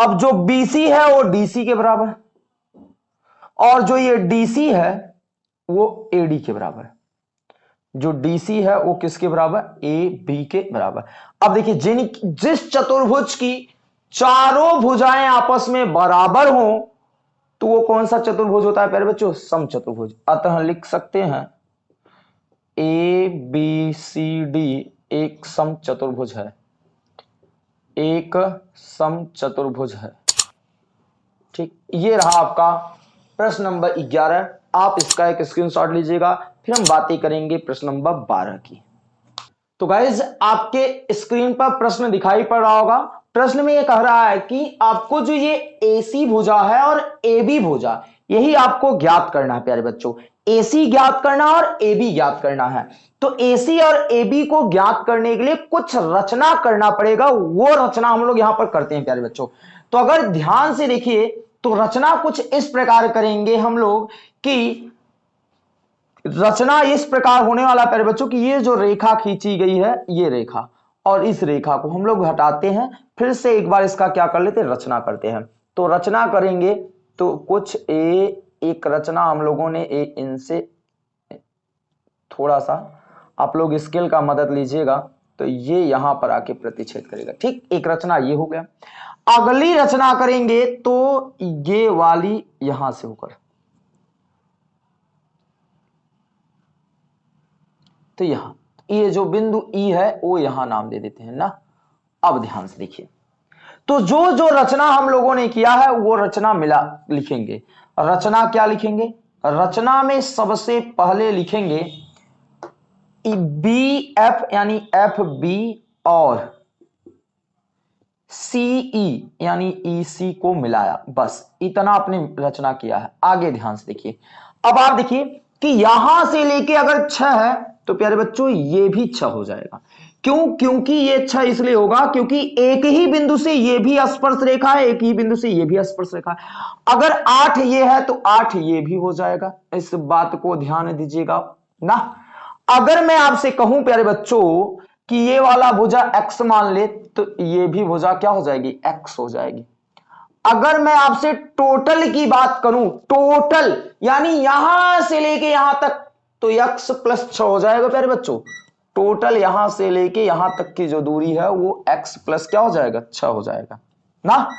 अब जो बीसी है, वो डीसी के बराबर। और जो ये डीसी है, वो एडी के बराबर। जो डीसी है, वो किसके बराबर? ए बी के बराबर। अब देखिए, जिन, जिस चतुर्भुज की चारों भुजाएँ आपस में बराबर हो तो वो कौन सा चतुर्भुज होता है पहले बच्चों? सम चतुर्भुज अतः लिख सकते हैं ए बी सी डी एक सम चतुर्भुज है। एक सम चतुर्भुज है। ठीक, ये रहा आपका प्रश्न नंबर 11 आप इसका एक स्क्रीनशॉट लीजिएगा, फिर हम बातें करेंगे प्रश्न नंबर 12 की। तो गाइज़ आपके स्क्रीन पर प्रश्न दिखाई पड़ रहा होगा प्रश्न में ये कह रहा है कि आपको जो ये एसी भुजा है और ए बी भुजा, यही आपको ज्ञात करना है, प्यारे बच्चों। एसी ज्ञात करना और ए बी ज्ञात करना है। तो एसी और ए बी को ज्ञात करने के लिए कुछ रचना करना पड़ेगा। वो रचना हम लोग यहाँ पर करते हैं, प्यारे बच्चों। तो अगर ध्यान से देखिए तो रचना कुछ इस प्रकार करेंगे हम लोग कि रचना इस प्रकार होने वाला, प्यारे बच्चों, की ये जो रेखा खींची गई है, ये रेखा। और इस रेखा को हम लोग हटाते हैं फिर से एक बार इसका क्या कर लेते हैं? रचना करते हैं। तो रचना करेंगे तो कुछ ए, एक रचना हम लोगों ने एक इनसे थोड़ा सा आप लोग स्केल का मदद लीजिएगा। तो ये यहाँ पर आके प्रतिच्छेद करेगा। ठीक, एक रचना ये हो गया। अगली रचना करेंगे तो ये वाली यहाँ से होकर। तो यहाँ, ये जो बिंदु ई है, वो यहाँ नाम दे देते हैं ना? अब ध्यान से देखिए। तो जो जो रचना हम लोगों ने किया है वो रचना मिला लिखेंगे। रचना क्या लिखेंगे? रचना में सबसे पहले लिखेंगे बी एफ़ यानी एफ़ बी और सीई e, यानी ई सी को मिलाया। बस इतना आपने रचना किया है। आगे ध्यान से देखिए। अब आप देखिए कि यहाँ से लेके अगर छ है तो प्यारे बच्चों ये भी छ हो जाएगा। क्यों? क्योंकि ये अच्छा इसलिए होगा क्योंकि एक ही बिंदु से ये भी स्पर्श रेखा है, एक ही बिंदु से ये भी स्पर्श रेखा है। अगर आठ ये है तो आठ ये भी हो जाएगा। इस बात को ध्यान दीजिएगा। ना? अगर मैं आपसे कहूँ, प्यारे बच्चों, कि ये वाला भुजा एक्स मान ले तो ये भी भुजा क्या हो जाएगी? एक्स हो जाएगी। अगर मैं आपसे टोटल की बात करूँ टोटल यानी यहाँ से लेके यहाँ तक तो एक्स प्लस छ हो जाएगा, प्यारे बच्चों। टोटल यहाँ से लेके यहाँ तक की जो दूरी है वो x प्लस क्या हो जाएगा? छ हो जाएगा। ना?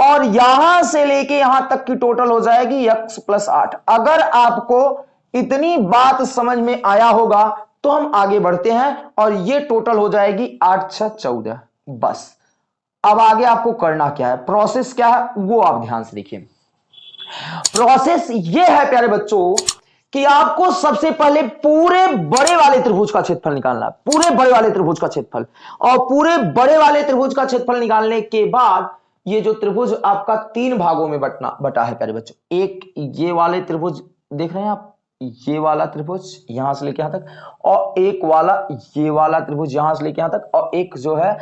और यहाँ से लेके यहाँ तक की टोटल हो जाएगी x प्लस आठ। अगर आपको इतनी बात समझ में आया होगा तो हम आगे बढ़ते हैं और ये टोटल हो जाएगी आठ छ चौदह। बस। अब आगे आपको करना क्या है? प्रोसेस क्या है? वो आप ध्यान से देखिए। प्रोसेस ये है, प्यारे बच्चों कि आपको सबसे पहले पूरे बड़े वाले त्रिभुज का क्षेत्रफल निकालना है। पूरे बड़े वाले त्रिभुज का क्षेत्रफल। और पूरे बड़े वाले त्रिभुज का क्षेत्रफल निकालने के बाद ये जो त्रिभुज आपका तीन भागों में बटना, बटा है, प्यारे बच्चों। एक, ये वाले त्रिभुज, देख रहे हैं आप? ये वाला त्रिभुज यहाँ से लेके यहाँ तक, और एक वाला, ये वाला त्रिभुज यहाँ से लेके यहाँ तक, और एक जो है,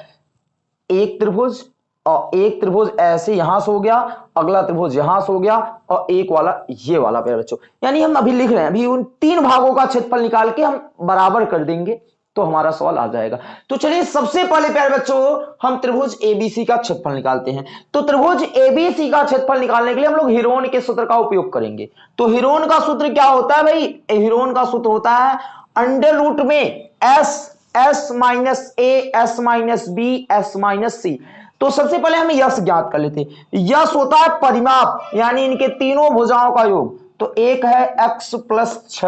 एक त्रिभुज और एक त्रिभुज ऐसे यहाँ से हो गया, अगला त्रिभुज यहाँ से हो गया, और एक वाला, ये वाला प्यारे बच्चों। यानी हम अभी लिख रहे हैं, अभी उन तीन भागों का क्षेत्रफल निकाल के हम बराबर कर देंगे तो हमारा सवाल आ जाएगा। तो चलिए सबसे पहले प्यारे बच्चों, हम त्रिभुज एबीसी का क्षेत्रफल निकालते हैं। तो त्रिभुज एबीसी का क्षेत्रफल निकालने के लिए हम लोग हिरोन के सूत्र का उपयोग करेंगे। तो हिरोन का सूत्र क्या होता है भाई? हिरोन का सूत्र होता है अंडर रूट में S S minus A S minus B S minus C तो सबसे पहले हम यश ज्ञात कर लेते यश होता है परिमाप, यानी इनके तीनों भुजाओं का योग। तो एक है एक्स प्लस छ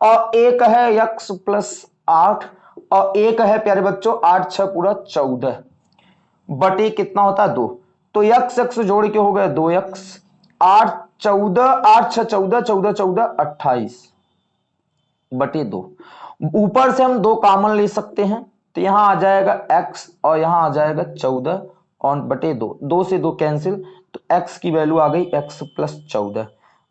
और एक है एक्स प्लस आठ, और एक है प्यारे बच्चों, आठ छ पूरा चौदह। बटे कितना होता है दो? तो यक्स यक्स जोड़ के हो गए दो यक्स आठ, चौदह, आठ छ चौदह चौदह चौदह, अट्ठाईस। बटे दो। ऊपर से हम दो कामन ले सकते हैं। तो यहाँ आ जाएगा x और यहाँ आ जाएगा चौदह और बटे दो। दो से दो कैंसिल तो x की वैल्यू आ गई x प्लस चौदह।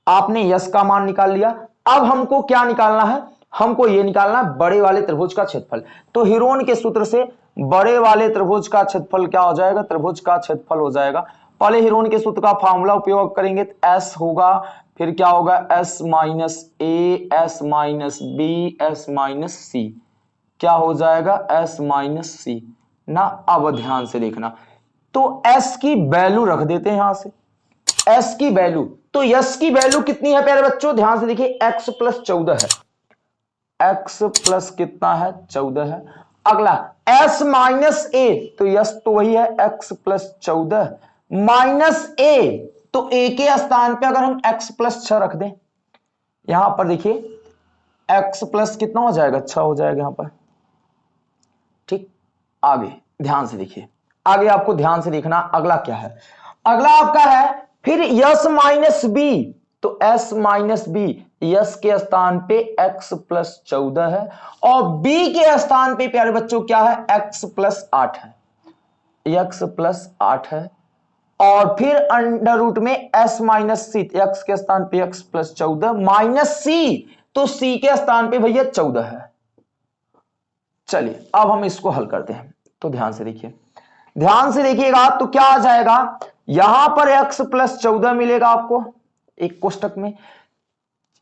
आपने यस का मान निकाल लिया। अब हमको क्या निकालना है? हमको ये निकालना है बड़े वाले त्रिभुज का क्षेत्रफल। तो हिरोन के सूत्र से बड़े वाले त्रिभुज का क्षेत्रफल क्या हो जाएगा? त्रिभुज का क्षेत्रफल हो जाएगा। पहले हिरोन के सूत्र का फॉर्मूला उपयोग करेंगे। तो एस होगा, फिर क्या होगा? S minus A S minus B S minus C क्या हो जाएगा? एस माइनस सी ना, अब ध्यान से देखना। तो एस की वैल्यू रख देते हैं यहाँ से। एस की वैल्यू तो यस की वैल्यू कितनी है प्यारे बच्चों? ध्यान से देखिए एक्स प्लस चौदह है। एक्स प्लस कितना है? चौदह है। अगला एस माइनस ए तो यस तो वही है एक्स प्लस चौदह। माइनस ए तो ए के स्थान पे अगर हम एक्स प्लस छ रख दें, यहाँ पर देखिए एक्स प्लस कितना हो जाएगा? छ हो जाएगा यहाँ पर। ठीक? आगे, ध्यान से देखिए। आगे आपको ध्यान से देखना, अगला क्या है? अगला आपका है, फिर यस माइनस बी। तो एस माइनस बी, यस के स्थान पे एक्स प्लस चौदह है, और बी के स्थान पे, प्यारे बच्चों, क्या है? एक्स प्लस आठ है। एक्स प्लस आठ है, और फिर अंडर रूट में एस माइनस सी, एक्स के स्थान पे एक्स प्लस चौदह, माइनस सी तो सी के स्थान पे भैया चौदह है। चलिए, अब हम इसको हल करते हैं। तो ध्यान से देखिए। ध्यान से देखिएगा तो क्या आ जाएगा? यहाँ पर एक्स प्लस चौदह मिलेगा आपको एक कोष्टक में।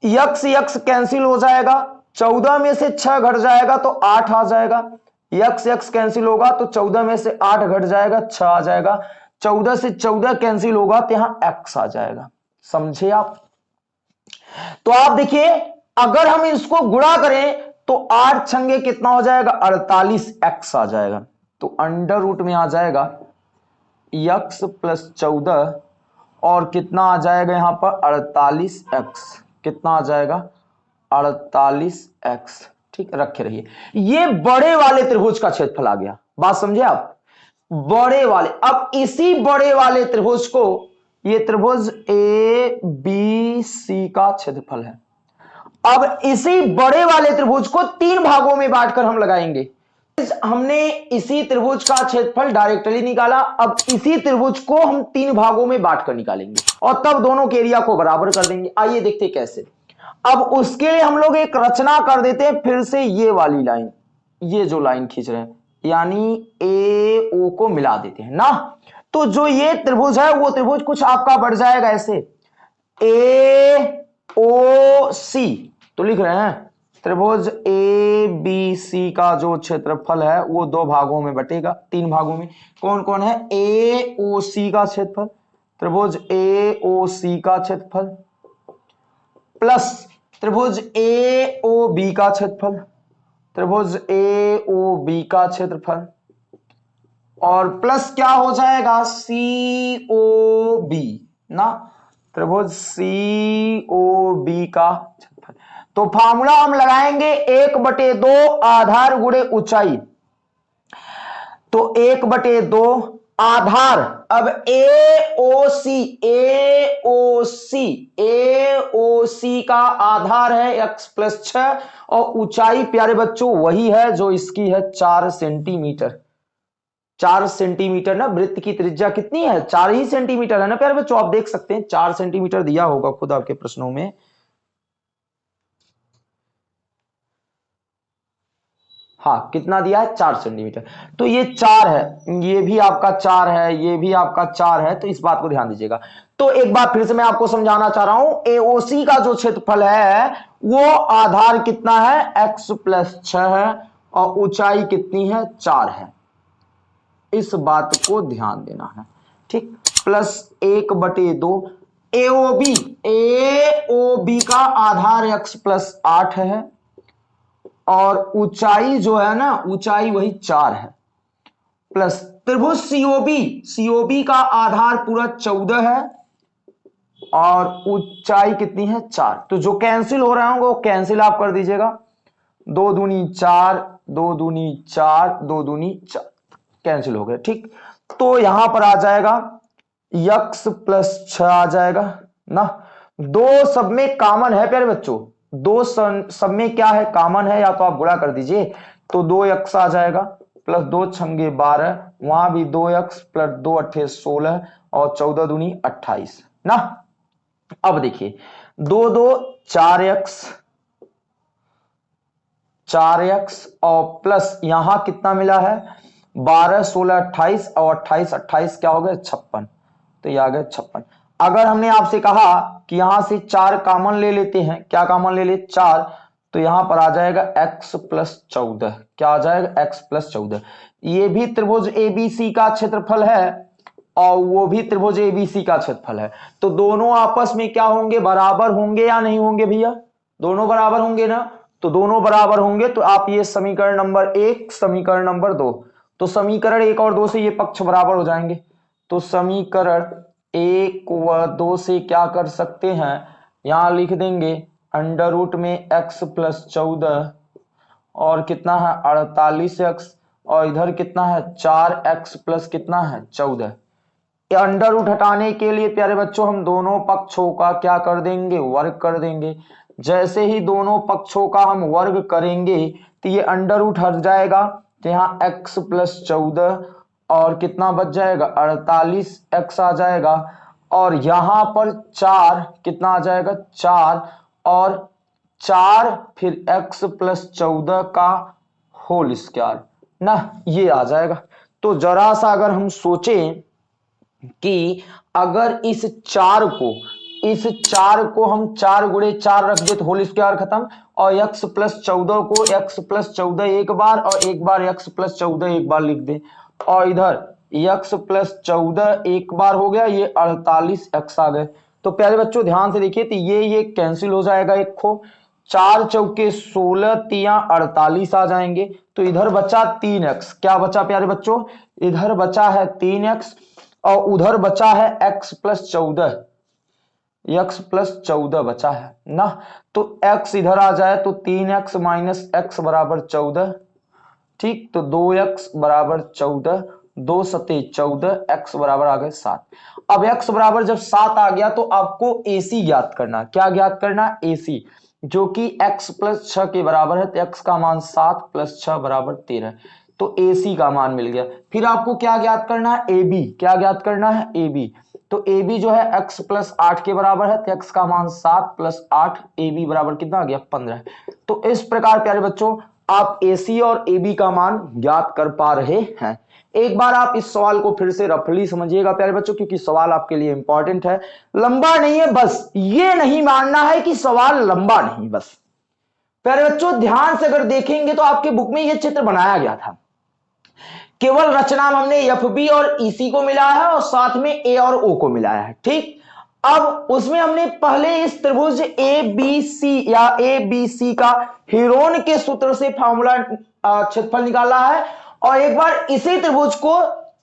यक्स यक्स कैंसिल हो जाएगा, चौदह में से छह घट जाएगा तो आठ आ जाएगा। यक्स यक्स कैंसिल होगा तो चौदह में से आठ घट जाएगा, छह आ जाएगा। चौदह से चौदह कैंसिल होगा तो यहाँ एक्स आ जाएगा। समझे आप? तो आप देखिए, अगर हम इसको गुणा करें तो आठ छंगे कितना हो जाएगा? अड़तालीस एक्स आ जाएगा। तो अंडर रूट में आ जाएगा यक्स प्लस चौदह, और कितना आ जाएगा यहाँ पर? अड़तालीस एक्स कितना आ जाएगा? अड़तालीस एक्स ठीक, रखे रहिए। ये बड़े वाले त्रिभुज का क्षेत्रफल आ गया। बात समझे आप? बड़े वाले। अब इसी बड़े वाले त्रिभुज को, ये त्रिभुज ए बी सी का क्षेत्रफल है। अब इसी बड़े वाले त्रिभुज को तीन भागों में बांटकर हम लगाएँगे। हमने इसी त्रिभुज का क्षेत्रफल डायरेक्टली निकाला, अब इसी त्रिभुज को हम तीन भागों में बांटकर निकालेंगे और तब दोनों के एरिया को बराबर कर देंगे। आइए देखते कैसे। अब उसके लिए हम लोग एक रचना कर देते हैं, फिर से ये वाली लाइन ये जो लाइन खींच रहे हैं, यानी ए ओ को मिला देते हैं। ना? तो जो ये त्रिभुज है, वो त्रिभुज कुछ आपका बढ़ जाएगा ऐसे। ए ओ सी तो लिख रहे हैं, त्रिभुज ए बी सी का जो क्षेत्रफल है, वो दो भागों में बटेगा, तीन भागों में। कौन कौन है? ए ओ सी का क्षेत्रफल, त्रिभुज ए ओ सी का क्षेत्रफल, प्लस त्रिभुज ए ओ बी का क्षेत्रफल, त्रिभुज ए ओ बी का क्षेत्रफल, और प्लस क्या हो जाएगा? सी ओ बी ना? त्रिभुज सी ओ बी का तो फॉर्मूला हम लगाएँगे एक बटे दो आधार गुड़े ऊंचाई। तो एक बटे दो आधार। अब ए ओ सी ए ओ सी ए ओ सी का आधार है एक्स प्लस छ और ऊंचाई प्यारे बच्चों वही है जो इसकी है चार सेंटीमीटर चार सेंटीमीटर ना, वृत्त की त्रिज्या कितनी है? चार ही सेंटीमीटर है ना प्यारे बच्चों? आप देख सकते हैं, चार सेंटीमीटर दिया होगा खुद आपके प्रश्नों में। हाँ कितना दिया है? चार सेंटीमीटर तो ये चार है, ये भी आपका चार है, ये भी आपका चार है तो इस बात को ध्यान दीजिएगा। तो एक बार फिर से मैं आपको समझाना चाह रहा हूँ एओसी का जो क्षेत्रफल है, वो आधार कितना है? एक्स प्लस छ है और ऊंचाई कितनी है? चार है। इस बात को ध्यान देना है, ठीक? प्लस एक बटे दो एओबी एओबी का आधार एक्स प्लस आठ है। और ऊंचाई जो है ना, ऊंचाई वही चार है। प्लस त्रिभुज सीओबी सीओबी का आधार पूरा चौदह है और ऊंचाई कितनी है? चार। तो जो कैंसिल हो रहा होंगे, वो कैंसिल आप कर दीजिएगा। दो दूनी चार, दो दूनी चार, दो दूनी चार। कैंसिल हो गया, ठीक। तो यहाँ पर आ जाएगा, यक्स प्लस छ आ जाएगा, ना। दो सब में कॉमन है, प्यारे बच्चों। दो सब में क्या है? कॉमन है, या तो आप गुणा कर दीजिए तो दो यक्स आ जाएगा, प्लस दो छंगे बारह, वहाँ भी दो यक्स प्लस दो अट्ठे सोलह, और चौदह दूनी अट्ठाईस। ना? अब देखिए, दो दो, चार एक्स चार एक्स और प्लस यहाँ कितना मिला है? बारह, सोलह, अट्ठाईस, और अट्ठाईस अट्ठाईस क्या हो गया छप्पन। तो ये आ गया छप्पन। अगर हमने आपसे कहा कि यहाँ से चार कामन ले लेते हैं, क्या कामन ले ले? चार। तो यहाँ पर आ जाएगा x प्लस चौदह। क्या आ जाएगा? x प्लस चौदह। ये भी त्रिभुज एबीसी का क्षेत्रफल है और वो भी त्रिभुज एबीसी का क्षेत्रफल है। तो दोनों आपस में क्या होंगे? बराबर होंगे या नहीं होंगे भैया? दोनों बराबर होंगे ना? तो दोनों बराबर होंगे तो आप ये समीकरण नंबर एक, समीकरण नंबर दो। तो समीकरण एक और दो से ये पक्ष बराबर हो जाएँगे। तो समीकरण एक व दो से क्या कर सकते हैं? यहाँ लिख देंगे अंडर रूट में एक्स प्लस चौदह, और कितना है? अड़तालीस एक्स और इधर कितना है? चार एक्स प्लस कितना है? चौदह। अंडर रूट हटाने के लिए, प्यारे बच्चों, हम दोनों पक्षों का क्या कर देंगे? वर्ग कर देंगे। जैसे ही दोनों पक्षों का हम वर्ग करेंगे तो ये अंडर रूट हट जाएगा। तो यहाँ एक्स प्लस चौदह और कितना बच जाएगा? अड़तालीस एक्स आ जाएगा। और यहाँ पर चार, कितना आ जाएगा? चार। और चार फिर एक्स प्लस चौदह का होल स्क्वायर ना, ये आ जाएगा। तो जरा सा अगर हम सोचें कि अगर इस चार को, इस चार को हम चार गुड़े चार रख दे तो होल स्क्वायर खत्म। और एक्स प्लस चौदह को एक्स प्लस चौदह एक बार और एक बार एक्स प्लस चौदह एक बार लिख दे। और इधर एक्स प्लस चौदह एक बार हो गया, ये अड़तालीस एक्स आ गए। तो प्यारे बच्चों, ध्यान से देखिए तो ये ये कैंसिल हो जाएगा एक खो चार चौके सोलह, तिया अड़तालीस आ जाएँगे। तो इधर बचा तीन एक्स क्या बचा प्यारे बच्चों? इधर बचा है तीन एक्स और उधर बचा है एक्स प्लस चौदह। एक्स प्लस चौदह बचा है ना? तो एक्स इधर आ जाए तो तीन एक्स माइनस एक्स बराबर चौदह। ठीक? तो दो एक्स बराबर चौदह, दो सते चौदह एक्स बराबर आ गए सात। अब एक्स बराबर जब सात आ गया तो आपको एसी ज्ञात करना। क्या ज्ञात करना? एसी जो कि एक्स प्लस छ के बराबर है तो एक्स का मान सात प्लस छ बराबर तेरह। तो एसी का मान मिल गया। फिर आपको क्या ज्ञात करना? है ए बी क्या ज्ञात करना है? ए बी तो ए बी जो है, x प्लस आठ के बराबर है तो x का मान सात प्लस आठ ए बी बराबर कितना आ गया? पंद्रह। तो इस प्रकार, प्यारे बच्चों आप सी और बी का मान ज्ञात कर पा रहे हैं। एक बार आप इस सवाल को फिर से रफली समझिएगा, प्यारे बच्चों, क्योंकि सवाल आपके लिए इंपॉर्टेंट है। लंबा नहीं है, बस ये नहीं मानना है कि सवाल लंबा नहीं, बस। प्यारे बच्चों, ध्यान से अगर देखेंगे तो आपके बुक में यह चित्र बनाया गया था। केवल रचना हमने एफ़ बी और ईसी e को मिलाया है और साथ में ए और ओ को मिलाया है, ठीक? अब उसमें हमने पहले इस त्रिभुज ए बी सी या ए बी सी का हीरोन के सूत्र से फॉर्मूला क्षेत्रफल निकाला है और एक बार इसी त्रिभुज को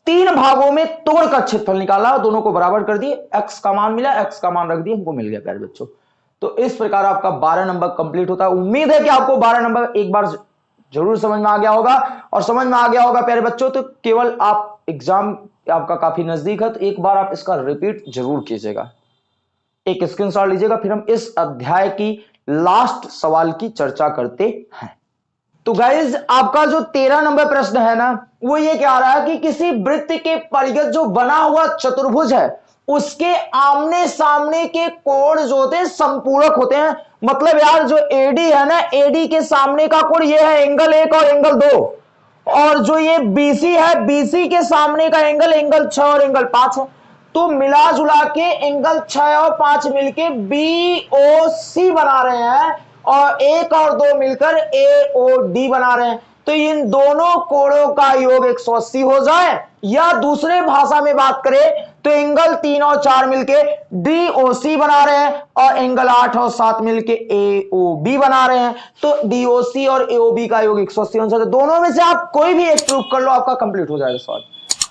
तीन भागों में तोड़कर क्षेत्रफल निकाला और दोनों को बराबर कर दिए। एक्स का मान मिला एक्स का मान रख दिया हमको मिल गया, प्यारे बच्चों। तो इस प्रकार आपका बारह नंबर कंप्लीट होता है। उम्मीद है कि आपको बारह नंबर एक बार ज़रूर समझ में आ गया होगा। और समझ में आ गया होगा, प्यारे बच्चों तो केवल आप एग्ज़ाम आपका काफ़ी नज़दीक है तो एक बार आप इसका रिपीट ज़रूर कीजिएगा। एक स्क्रीनशॉट लीजिएगा, फिर हम इस अध्याय की लास्ट सवाल की चर्चा करते हैं। तो गाइज़ आपका जो तेरह नंबर प्रश्न है ना, वो ये कह रहा है कि किसी वृत्त के परिगत जो बना हुआ चतुर्भुज है, उसके आमने सामने के कोण जो होते हैं, संपूरक होते हैं। मतलब यार, जो एडी है ना एडी के सामने का कोण ये है एंगल एक और एंगल दो। और जो ये बीसी है बीसी के सामने का एंगल एंगल छ और एंगल पाँच है। तो मिला जुला के एंगल छ और पाँच मिलके बी ओ सी बना रहे हैं और एक और दो मिलकर ए ओ डी बना रहे हैं। तो इन दोनों कोणों का योग 180 हो जाए या दूसरे भाषा में बात करें तो एंगल तीन और चार मिलके डी ओ सी बना रहे हैं और एंगल आठ और सात मिलके ए ओ बी बना रहे हैं। तो डी ओ सी और ए ओ बी का योग एक सौ अस्सी तो दोनों में से आप कोई भी एक प्रूफ कर लो, आपका कंप्लीट हो जाएगा सवाल।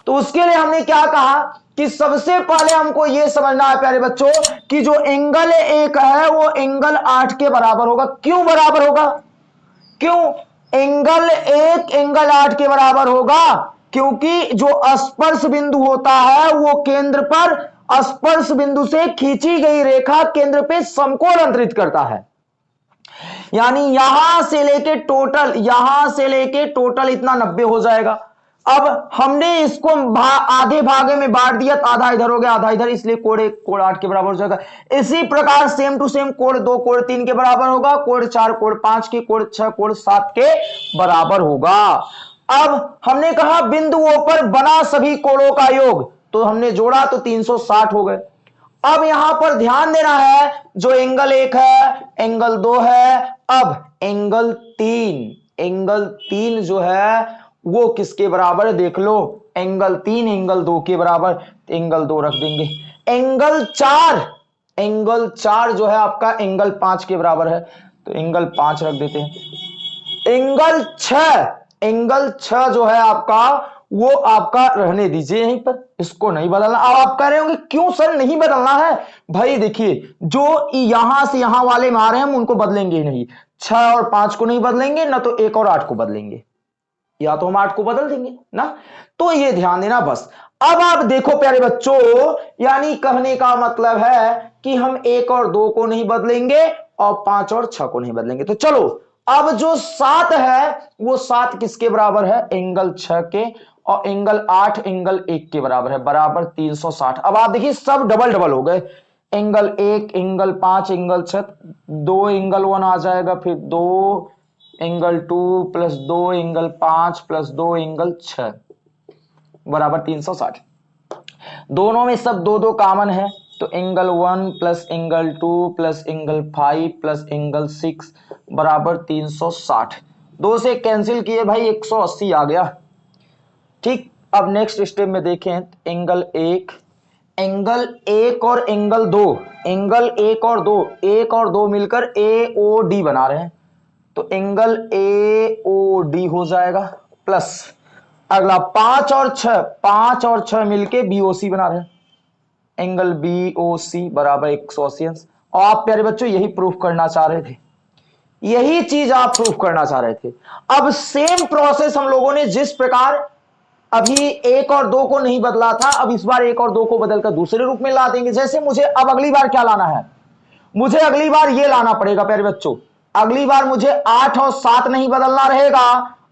तो उसके लिए हमने क्या कहा? कि सबसे पहले हमको यह समझना है, प्यारे बच्चों, कि जो एंगल एक है, वो एंगल आठ के बराबर होगा। क्यों बराबर होगा? क्यों? एंगल एक, एंगल आठ के बराबर होगा, क्योंकि जो स्पर्श बिंदु होता है, वो केंद्र पर स्पर्श बिंदु से खींची गई रेखा केंद्र पे समकोण अंतरित करता है। यानी यहाँ से लेके टोटल यहाँ से लेके टोटल इतना नब्बे हो जाएगा। अब हमने इसको भा, आधे भागे में बांट दिया तो आधा इधर हो गया आधा इधर इसलिए कोड एक कोड आठ के बराबर हो जाएगा। इसी प्रकार सेम टू सेम कोड दो कोड तीन के बराबर होगा कोड चार कोड पाँच के कोड छह कोड सात के बराबर होगा। अब हमने कहा बिंदुओं पर बना सभी कोणों का योग तो हमने जोड़ा तो 360 हो गए। अब यहाँ पर ध्यान देना है जो एंगल एक है एंगल दो है अब एंगल तीन एंगल तीन जो है वो किसके बराबर देख लो एंगल तीन एंगल दो के बराबर एंगल दो रख देंगे। एंगल चार एंगल चार जो है आपका एंगल पाँच के बराबर है। तो एंगल पाँच रख देते हैं। एंगल छ एंगल छ जो है आपका, वो आपका रहने दीजिए यहीं पर। इसको नहीं बदलना। अब आप कह रहे होंगे, क्यों सर नहीं बदलना है? भाई देखिए, जो यहाँ से यहाँ वाले मारे हम उनको बदलेंगे नहीं। छह और पाँच को नहीं बदलेंगे, ना तो एक और आठ को बदलेंगे। या तो हम आठ को बदल देंगे, ना? तो ये ध्यान देना बस। अब आप देखो प्यारे बच्चों, यानी कहने का मतलब है कि हम एक और दो को नहीं बदलेंगे और पाँच और छह को नहीं बदलेंगे। तो चलो, अब जो सात है, वो सात किसके बराबर है? एंगल छह के और एंगल आठ, एंगल एक के बराबर है। बराबर 360 अब आप देखिए, सब डबल डबल हो गए। एंगल एक, एंगल पाँच, एंगल छ दो एंगल वन आ जाएगा, फिर दो एंगल टू प्लस दो एंगल पाँच प्लस दो एंगल छ, बराबर तीन सौ साठ। दोनों में सब दो दो कॉमन है तो angle one plus angle two plus angle five plus angle six बराबर तीन सौ साठ। दो से कैंसिल किए भाई, एक सौ अस्सी आ गया। ठीक, अब नेक्स्ट स्टेप में देखें एंगल एक एंगल एक और एंगल दो एंगल एक और दो, एक और दो मिलकर ए ओ डी बना रहे हैं। तो एंगल ए ओ डी हो जाएगा प्लस अगला पाँच और छ पाँच और छ मिलके बीओसी बना रहे एंगल बी ओ सी बराबर एक सौ अस्सी और आप प्यारे बच्चों, यही प्रूफ करना चाह रहे थे। यही चीज़ आप प्रूफ करना चाह रहे थे। अब सेम प्रोसेस हम लोगों ने जिस प्रकार अभी एक और दो को नहीं बदला था, अब इस बार एक और दो को बदलकर दूसरे रूप में ला देंगे। जैसे मुझे अब अगली बार क्या लाना है? मुझे अगली बार ये लाना पड़ेगा, प्यारे बच्चों। अगली बार मुझे आठ और सात नहीं बदलना रहेगा।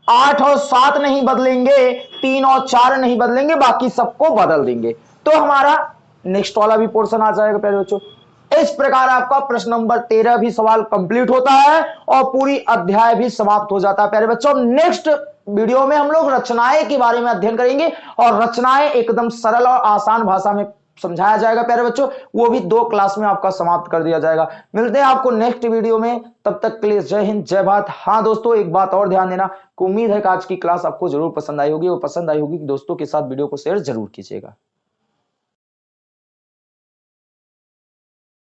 आठ और सात नहीं बदलेंगे, तीन और चार नहीं बदलेंगे, बाकी सबको बदल देंगे। तो हमारा नेक्स्ट वाला भी पोर्शन आ जाएगा प्यारे बच्चों। इस प्रकार आपका प्रश्न नंबर तेरह भी सवाल कंप्लीट होता है और पूरी अध्याय भी समाप्त हो जाता है। प्यारे बच्चों नेक्स्ट वीडियो में हम लोग रचनाएँ के बारे में अध्ययन करेंगे और रचनाएँ एकदम सरल और आसान भाषा में समझाया जाएगा, प्यारे बच्चों? वो भी दो क्लास में आपका समाप्त कर दिया जाएगा। मिलते हैं आपको नेक्स्ट वीडियो में। तब तक के लिए जय हिंद, जय भारत। हाँ दोस्तों, एक बात और ध्यान देना। उम्मीद है कि आज की क्लास आपको ज़रूर पसंद आई होगी। और पसंद आई होगी, दोस्तों के साथ वीडियो को शेयर ज़रूर कीजिएगा।